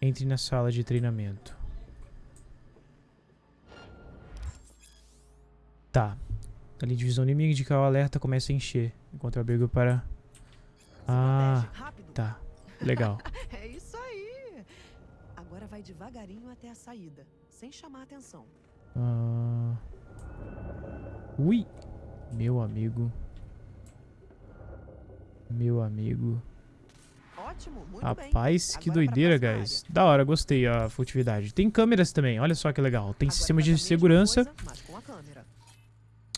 Entre na sala de treinamento. Tá. Ali divisão inimiga indicar o alerta começa a encher. Eu abrigo para... Ah, tá. Legal. [laughs] é isso aí. Agora vai devagarinho até a saída, sem chamar atenção. Ah... Ui! Meu amigo. Meu amigo. Ótimo, Rapaz, que Agora doideira, guys. Da hora, gostei a furtividade. Tem câmeras também, olha só que legal. Tem sistema de segurança. Coisa.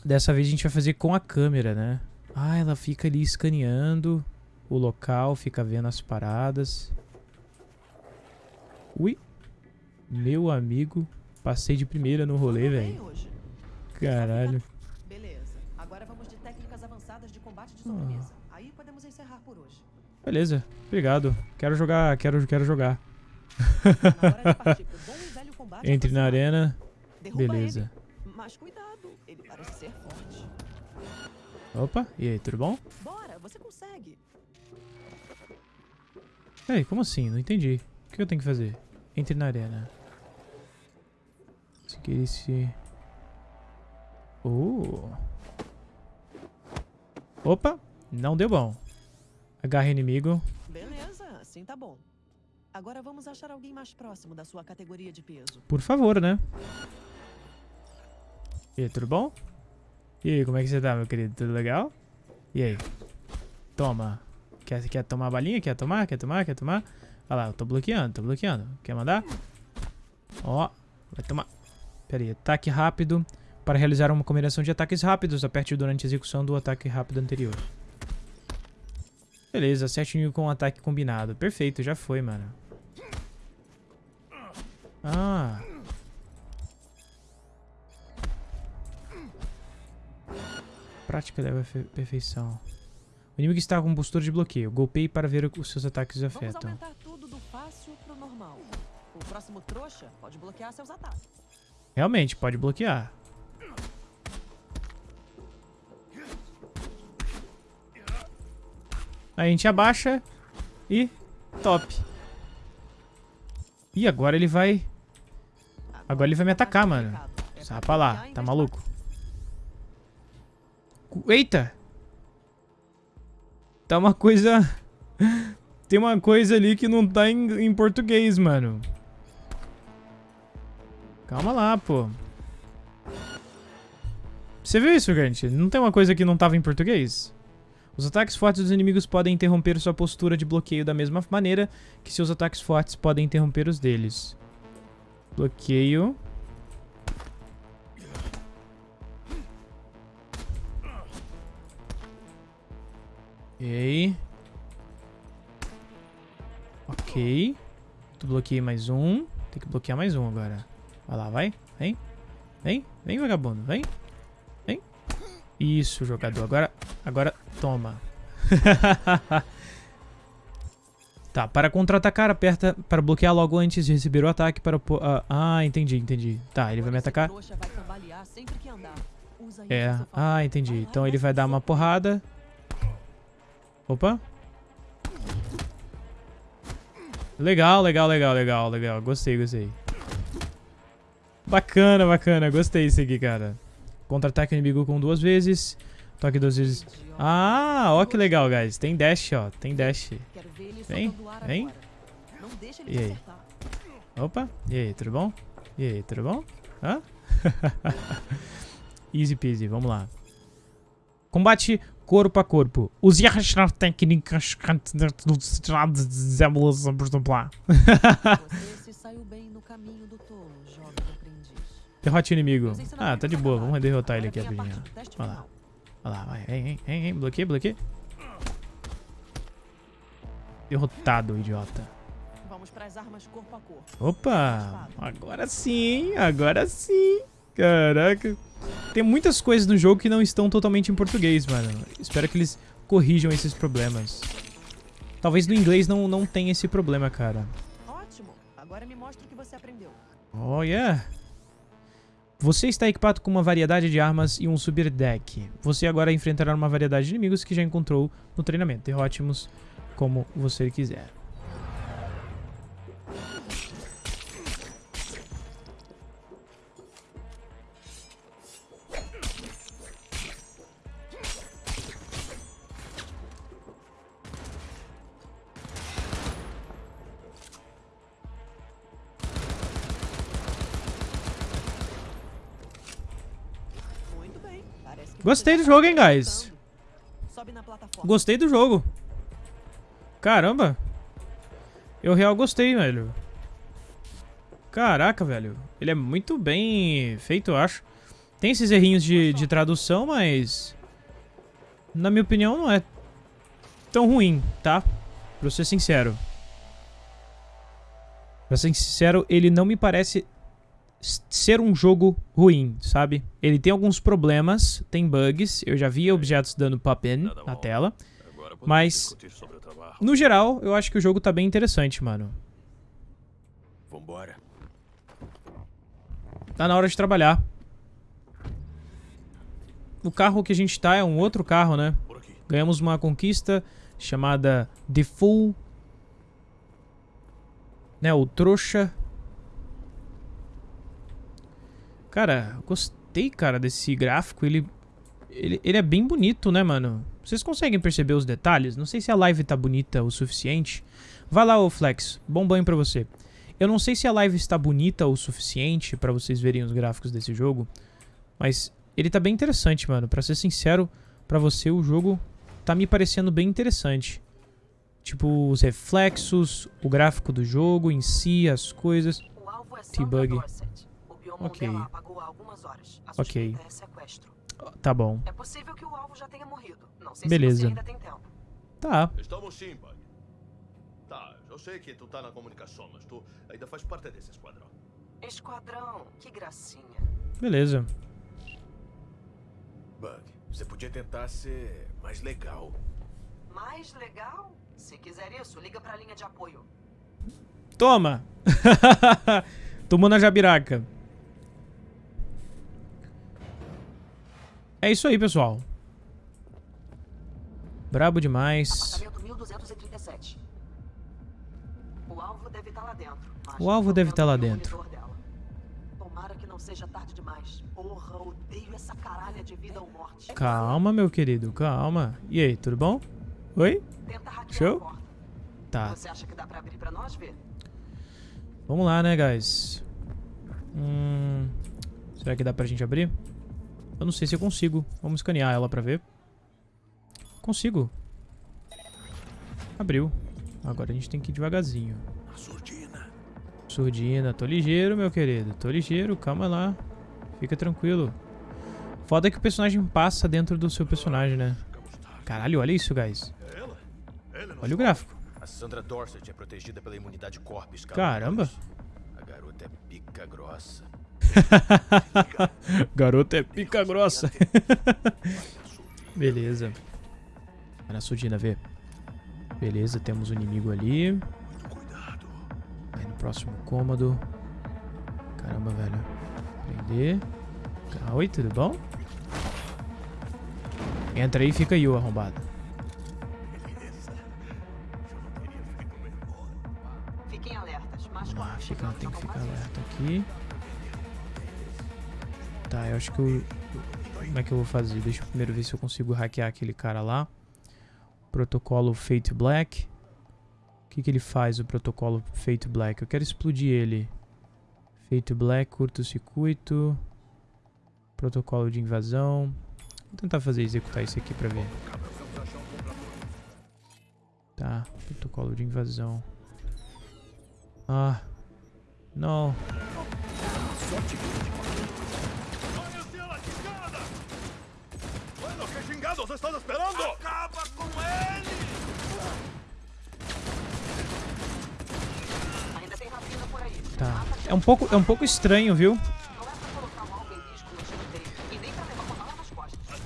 Dessa vez a gente vai fazer com a câmera, né? Ah, ela fica ali escaneando o local, fica vendo as paradas. Ui. Meu amigo. Passei de primeira no rolê, velho. Caralho. Beleza. Agora vamos de técnicas avançadas de combate de Ah. sobremesa. Aí podemos encerrar por hoje. Beleza. Obrigado. Quero jogar, quero, quero jogar. Na [laughs] partir Entre na arena. Derruba Beleza. ele. Opa, e aí, tudo bom? Bora, você consegue. Ei, como assim? Não entendi. O que eu tenho que fazer? Entre na arena. Seguir esse... Oh. Opa, não deu bom. Agarra inimigo. Assim tá bom. Agora vamos achar alguém mais próximo da sua categoria de peso. Por favor, né? E aí, tudo bom? E aí, como é que você tá, meu querido? Tudo legal? E aí? Toma. Quer, quer tomar balinha? Quer tomar? Quer tomar? Quer tomar? Olha lá, eu tô bloqueando, tô bloqueando. Quer mandar? Ó, vai tomar. Pera aí, ataque rápido. Para realizar uma combinação de ataques rápidos, aperte durante a execução do ataque rápido anterior. Beleza, acerte o inimigo com um ataque combinado. Perfeito, já foi, mano. Ah. Prática leva à perfeição. O inimigo está com postura de bloqueio. Golpeie para ver os seus ataques Vamos afetam. aumentar tudo do fácil pro normal. O próximo trouxa pode bloquear seus ataques. Realmente, pode bloquear. A gente abaixa e top. Ih, agora ele vai... Agora ele vai me atacar, mano. Sai pra lá, tá maluco? Eita! Tá uma coisa... [laughs] Tem uma coisa ali que não tá em, em português, mano. Calma lá, pô. Você viu isso, gente? Não tem uma coisa que não tava em português? Os ataques fortes dos inimigos podem interromper sua postura de bloqueio da mesma maneira que seus ataques fortes podem interromper os deles. Bloqueio. Ok. Ok. Tu bloqueei mais um. Tem que bloquear mais um agora. Vai lá, vai. Vem. Vem. Vem, vagabundo. Vem. Isso, jogador. Agora, agora toma. [laughs] tá, para contra-atacar, aperta para bloquear logo antes de receber o ataque para... Uh, ah, entendi, entendi. Tá, ele vai me atacar. É, ah, entendi. Então ele vai dar uma porrada. Opa. Legal, legal, legal, legal, legal. Gostei, gostei. Bacana, bacana. Gostei disso aqui, cara. Contra-ataque inimigo com duas vezes. Toque duas vezes. Ah, ó que legal, guys. Tem dash, ó. Tem dash. Vem, vem. E aí? Opa. E aí, tudo bom? E aí, tudo bom? Hã? [laughs] Easy peasy, vamos lá. Combate corpo a corpo. Use as técnicas Você se saiu bem no caminho do. Derrote o inimigo. Ah, tá de boa. Vamos derrotar ele aqui rapidinho. Olha lá. Olha lá, vai. Vem, vem, vem. Bloqueia, bloqueia. Derrotado, idiota. Vamos pras armas corpo a corpo. Opa! Agora sim, agora sim. Caraca. Tem muitas coisas no jogo que não estão totalmente em português, mano. Espero que eles corrijam esses problemas. Talvez no inglês não, não tenha esse problema, cara. Ótimo. Agora me mostra o que você aprendeu. Oh, yeah. Você está equipado com uma variedade de armas e um subir deck. Você agora enfrentará uma variedade de inimigos que já encontrou no treinamento. Derrote-os como você quiser. Gostei do jogo, hein, guys. Gostei do jogo. Caramba. Eu real gostei, velho. Caraca, velho. Ele é muito bem feito, eu acho. Tem esses errinhos de, de tradução, mas... Na minha opinião, não é tão ruim, tá? Pra ser sincero. Pra ser sincero, ele não me parece ser um jogo ruim, sabe? Ele tem alguns problemas, tem bugs, eu já vi objetos dando pop-in na tela, mas no geral eu acho que o jogo tá bem interessante, mano. Vambora. Tá na hora de trabalhar. O carro que a gente tá é um outro carro, né? Ganhamos uma conquista chamada The Full... Né, o trouxa Cara, gostei, cara, desse gráfico. Ele, ele, ele é bem bonito, né, mano? Vocês conseguem perceber os detalhes? Não sei se a live tá bonita o suficiente. Vai lá, ô Flex. Bom banho pra você. Eu não sei se a live está bonita o suficiente pra vocês verem os gráficos desse jogo. Mas ele tá bem interessante, mano. Pra ser sincero, pra você o jogo tá me parecendo bem interessante. Tipo, os reflexos, o gráfico do jogo em si, as coisas. T-Bug. Ok. Ok. É tá bom. É possível que o alvo já tenha morrido. Não sei Beleza. se você ainda tem tempo. Tá. Estamos sim, Bug. Tá, eu sei que tu tá na comunicação, mas tu ainda faz parte desse esquadrão. Esquadrão, que gracinha. Beleza. Bug, você podia tentar ser mais legal. Mais legal? Se quiser isso, liga pra linha de apoio. Toma! [laughs] Tomou na jabiraca. É isso aí, pessoal. Brabo demais. 237. O alvo deve estar lá dentro. O alvo deve estar lá dentro. Tomara que não seja tarde demais. Porra, odeio essa caralha de vida ou morte. Calma, meu querido, calma. E aí, tudo bom? Oi? Show? Tá. Vamos lá, né, guys? Hum, será que dá pra gente abrir? Eu não sei se eu consigo. Vamos escanear ela pra ver. Consigo. Abriu. Agora a gente tem que ir devagarzinho. Surdina. Surdina. Tô ligeiro, meu querido. Tô ligeiro. Calma lá. Fica tranquilo. Foda que o personagem passa dentro do seu personagem, né? Caralho, olha isso, guys. Olha o gráfico. A Sandra Dorset é protegida pela imunidade Corpus. Caramba. A garota é pica grossa. [laughs] Garota é pica grossa. [laughs] Beleza. Vai na surdina, vê. Beleza, temos um inimigo ali. Aí no próximo cômodo. Caramba, velho. Prender. Oi, tudo bom? Entra aí e fica aí, o arrombado. Fiquem alertas. Ah, fica, tem que ficar alerta aqui. Tá, eu acho que eu... Como é que eu vou fazer? Deixa eu primeiro ver se eu consigo hackear aquele cara lá. Protocolo Fate Black. O que, que ele faz, o protocolo Fate Black? Eu quero explodir ele. Fate Black, curto-circuito. Protocolo de invasão. Vou tentar fazer executar isso aqui pra ver. Tá, protocolo de invasão. Ah. Não. Chingados estás esperando? Acaba com ele! Ainda tem rapina por aí. Tá. É um pouco, é um pouco estranho, viu?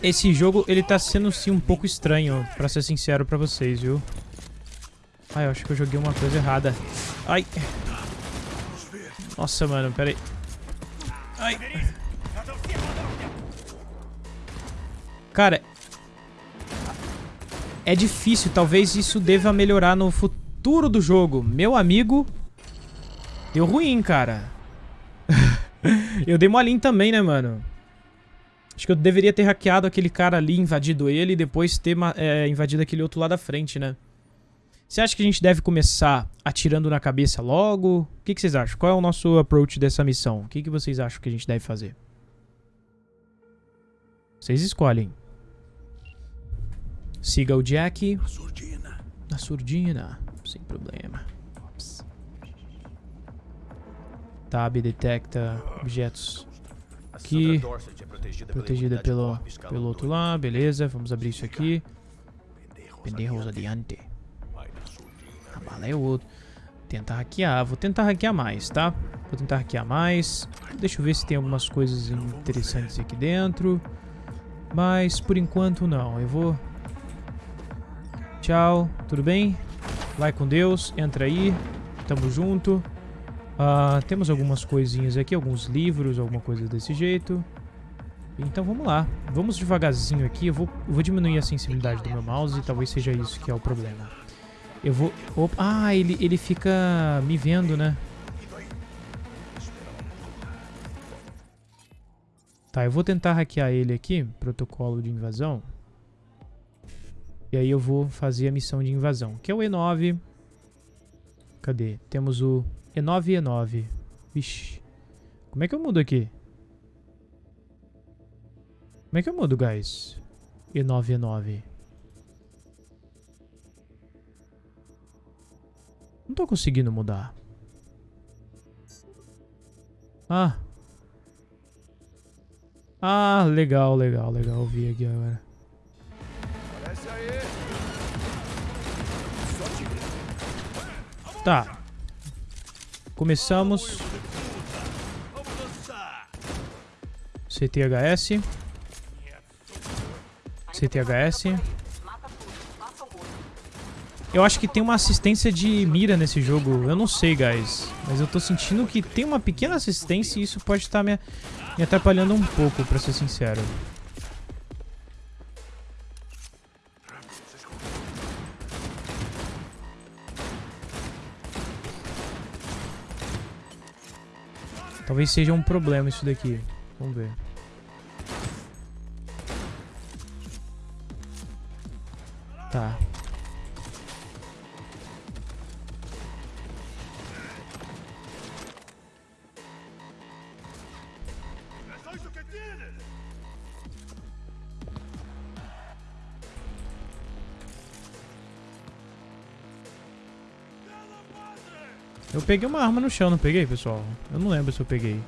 Esse jogo, ele tá sendo sim um pouco estranho, pra ser sincero pra vocês, viu? Ai, eu acho que eu joguei uma coisa errada. Ai. Nossa, mano, pera aí. Ai. Cara, é difícil. Talvez isso deva melhorar no futuro do jogo. Meu amigo, deu ruim, cara. [laughs] eu dei molinho também, né, mano? Acho que eu deveria ter hackeado aquele cara ali, invadido ele e depois ter é, invadido aquele outro lá da frente, né? Você acha que a gente deve começar atirando na cabeça logo? O que, que vocês acham? Qual é o nosso approach dessa missão? O que, que vocês acham que a gente deve fazer? Vocês escolhem. Siga o Jack. Na surdina. Na surdina. Sem problema. Ops. Tab detecta objetos aqui. Protegida pelo, pelo outro lá. Beleza, vamos abrir isso aqui. Pendejos adiante. A bala é outro. Tentar hackear. Vou tentar hackear mais, tá? Vou tentar hackear mais. Deixa eu ver se tem algumas coisas interessantes aqui dentro. Mas, por enquanto, não. Eu vou... Tchau, tudo bem? Vai com Deus, entra aí. Tamo junto. Uh, temos algumas coisinhas aqui, alguns livros, alguma coisa desse jeito. Então vamos lá. Vamos devagarzinho aqui. Eu vou, vou diminuir a sensibilidade do meu mouse talvez seja isso que é o problema. Eu vou... Opa, ah, ele, ele fica me vendo, né? Tá, eu vou tentar hackear ele aqui. Protocolo de invasão. E aí eu vou fazer a missão de invasão. Que é o E9. Cadê? Temos o E9 e E9. Vixe. Como é que eu mudo aqui? Como é que eu mudo, guys? E9 E9. Não tô conseguindo mudar. Ah. Ah, legal, legal, legal. Eu vi aqui agora. Tá. Começamos. CTHS. CTHS. Eu acho que tem uma assistência de mira nesse jogo. Eu não sei, guys. Mas eu tô sentindo que tem uma pequena assistência e isso pode estar me, me atrapalhando um pouco, pra ser sincero. Talvez seja um problema isso daqui. Vamos ver. Peguei uma arma no chão, não peguei, pessoal? Eu não lembro se eu peguei.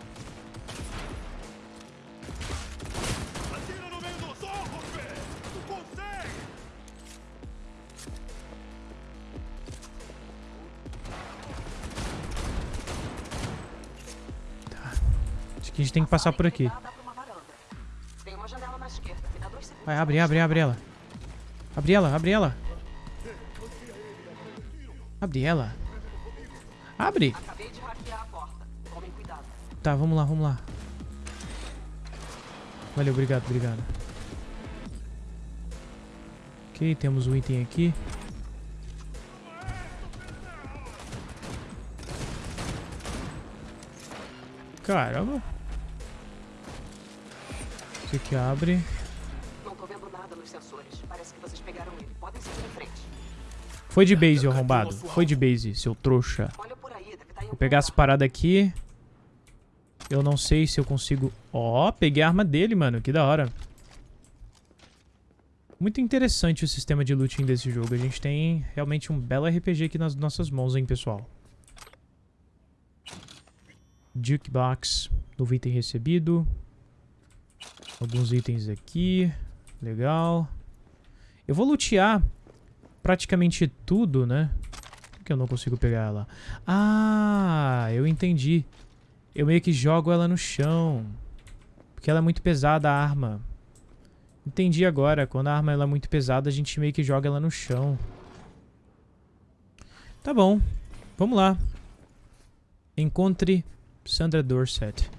Tá. Acho que a gente tem que passar por aqui. Vai, abre, abre, abre ela. Abre ela, abre ela. Abre ela. Abre. Tá, vamos lá, vamos lá. Valeu, obrigado, obrigado. Ok, temos um item aqui. Caramba. Isso aqui abre. Não tô vendo nada nos sensores. Parece que vocês pegaram ele. Podem seguir em frente. Foi de base, arrombado. Foi de base, seu trouxa. Vou pegar as paradas aqui. Eu não sei se eu consigo... Ó, peguei a arma dele, mano. Que da hora. Muito interessante o sistema de looting desse jogo. A gente tem realmente um belo RPG aqui nas nossas mãos, hein, pessoal. Jukebox. Novo item recebido. Alguns itens aqui. Legal. Eu vou lutear praticamente tudo, né? Que eu não consigo pegar ela? Ah, eu entendi. Eu meio que jogo ela no chão. Porque ela é muito pesada, a arma. Entendi agora. Quando a arma é muito pesada, a gente meio que joga ela no chão. Tá bom. Vamos lá. Encontre Sandra Dorset.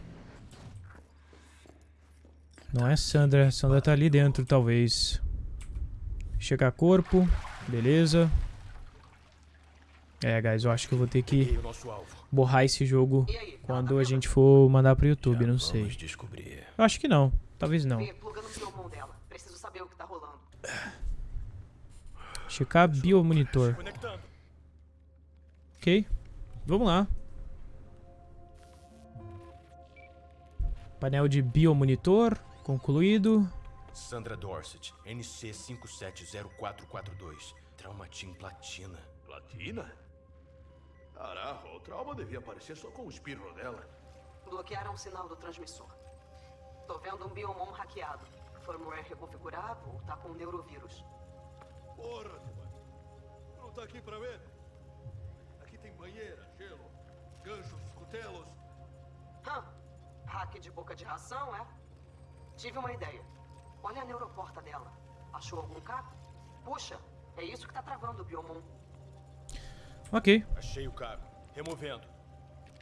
Não é Sandra. Sandra tá ali dentro, talvez. Chegar corpo. Beleza. É, guys, eu acho que eu vou ter que borrar esse jogo quando a gente for mandar pro YouTube, não sei. Eu acho que não. Talvez não. Checar biomonitor. Ok. Vamos lá. Painel de biomonitor. Concluído. Sandra Dorset, NC 570442. Traumatim Platina. Platina? Caraca, o trauma devia aparecer só com o espirro dela. Bloquearam o sinal do transmissor. Tô vendo um biomon hackeado. Firmware reconfigurável ou tá com um neurovírus. Porra, mano. Não tá aqui pra ver? Aqui tem banheira, gelo, ganchos, cutelos. Hã? Hack de boca de ração, é? Tive uma ideia. Olha a neuroporta dela. Achou algum cabo? Puxa, é isso que tá travando o Biomon. Ok. Achei o cabo. Removendo.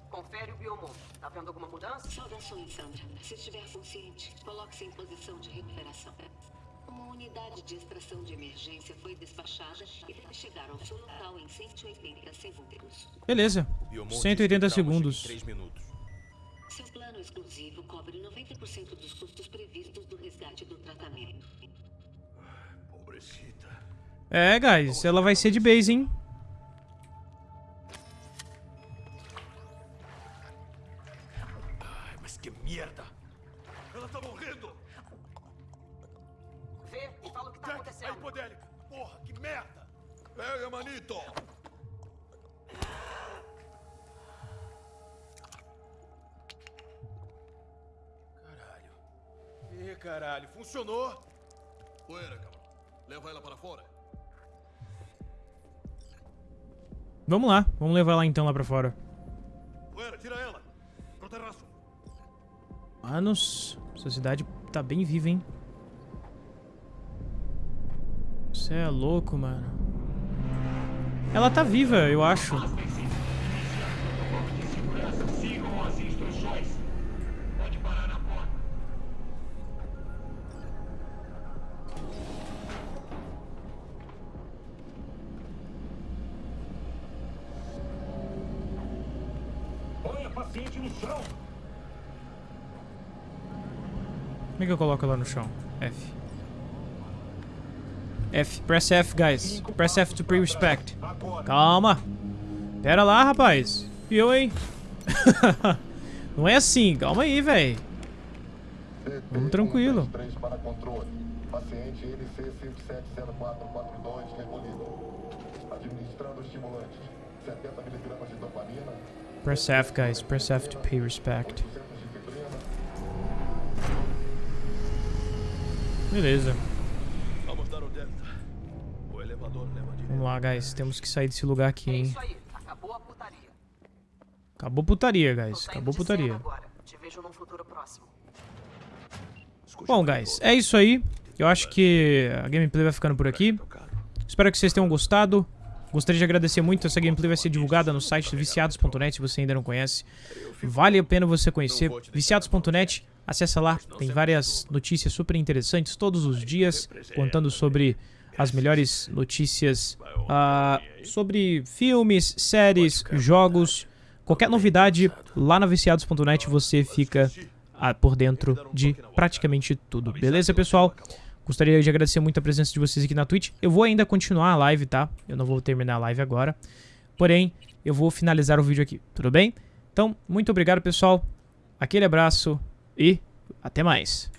Confere o Biomon. Tá vendo alguma mudança? Saudações, Sandra. Se estiver consciente, coloque-se em posição de recuperação. Uma unidade de extração de emergência foi despachada e deve chegar ao seu local em 180 segundos. Beleza. 180 segundos. 3 minutos. Seu plano exclusivo cobre 90% dos custos previstos do resgate do tratamento. Pobrecita. É, guys, ela vai ser de base, hein? Que merda! Ela tá morrendo! Vê e fala o que tá Jack, acontecendo. aí, Podélica! Porra, que merda! Pega, manito! Caralho. Ih, caralho, funcionou! Poeira, cabrão. Leva ela para fora. Vamos lá. Vamos levar ela então lá pra fora. Poeira, tira ela! Pro terraço! Manos, essa cidade tá bem viva, hein? Você é louco, mano. Ela tá viva, eu acho. Que eu coloco ela no chão? F. F. Press F, guys. Press F to pay respect. Calma. Pera lá, rapaz. E eu, hein? [laughs] Não é assim. Calma aí, velho. Vamos tranquilo. Paciente NC 570442 recolhido. Administrando estimulantes. 70 miligramas de dopamina. Press F, guys. Press F to pay respect. Beleza. Vamos dar o elevador leva direto. Vamos lá, guys. Temos que sair desse lugar aqui, É hein? isso aí. Acabou a putaria. Acabou putaria, guys. Acabou putaria. agora. Te vejo num futuro próximo. Bom, guys, é isso aí. Eu acho que a gameplay vai ficando por aqui. Espero que vocês tenham gostado. Gostaria de agradecer muito. Essa gameplay vai ser divulgada no site viciados.net, se você ainda não conhece. Vale a pena você conhecer. Viciados.net, acessa lá. Tem várias notícias super interessantes todos os dias, contando sobre as melhores notícias ah, sobre filmes, séries, jogos. Qualquer novidade lá na viciados.net você fica ah, por dentro de praticamente tudo. Beleza, pessoal? Gostaria de agradecer muito a presença de vocês aqui na Twitch. Eu vou ainda continuar a live, tá? Eu não vou terminar a live agora. Porém, eu vou finalizar o vídeo aqui, tudo bem? Então, muito obrigado, pessoal. Aquele abraço e até mais.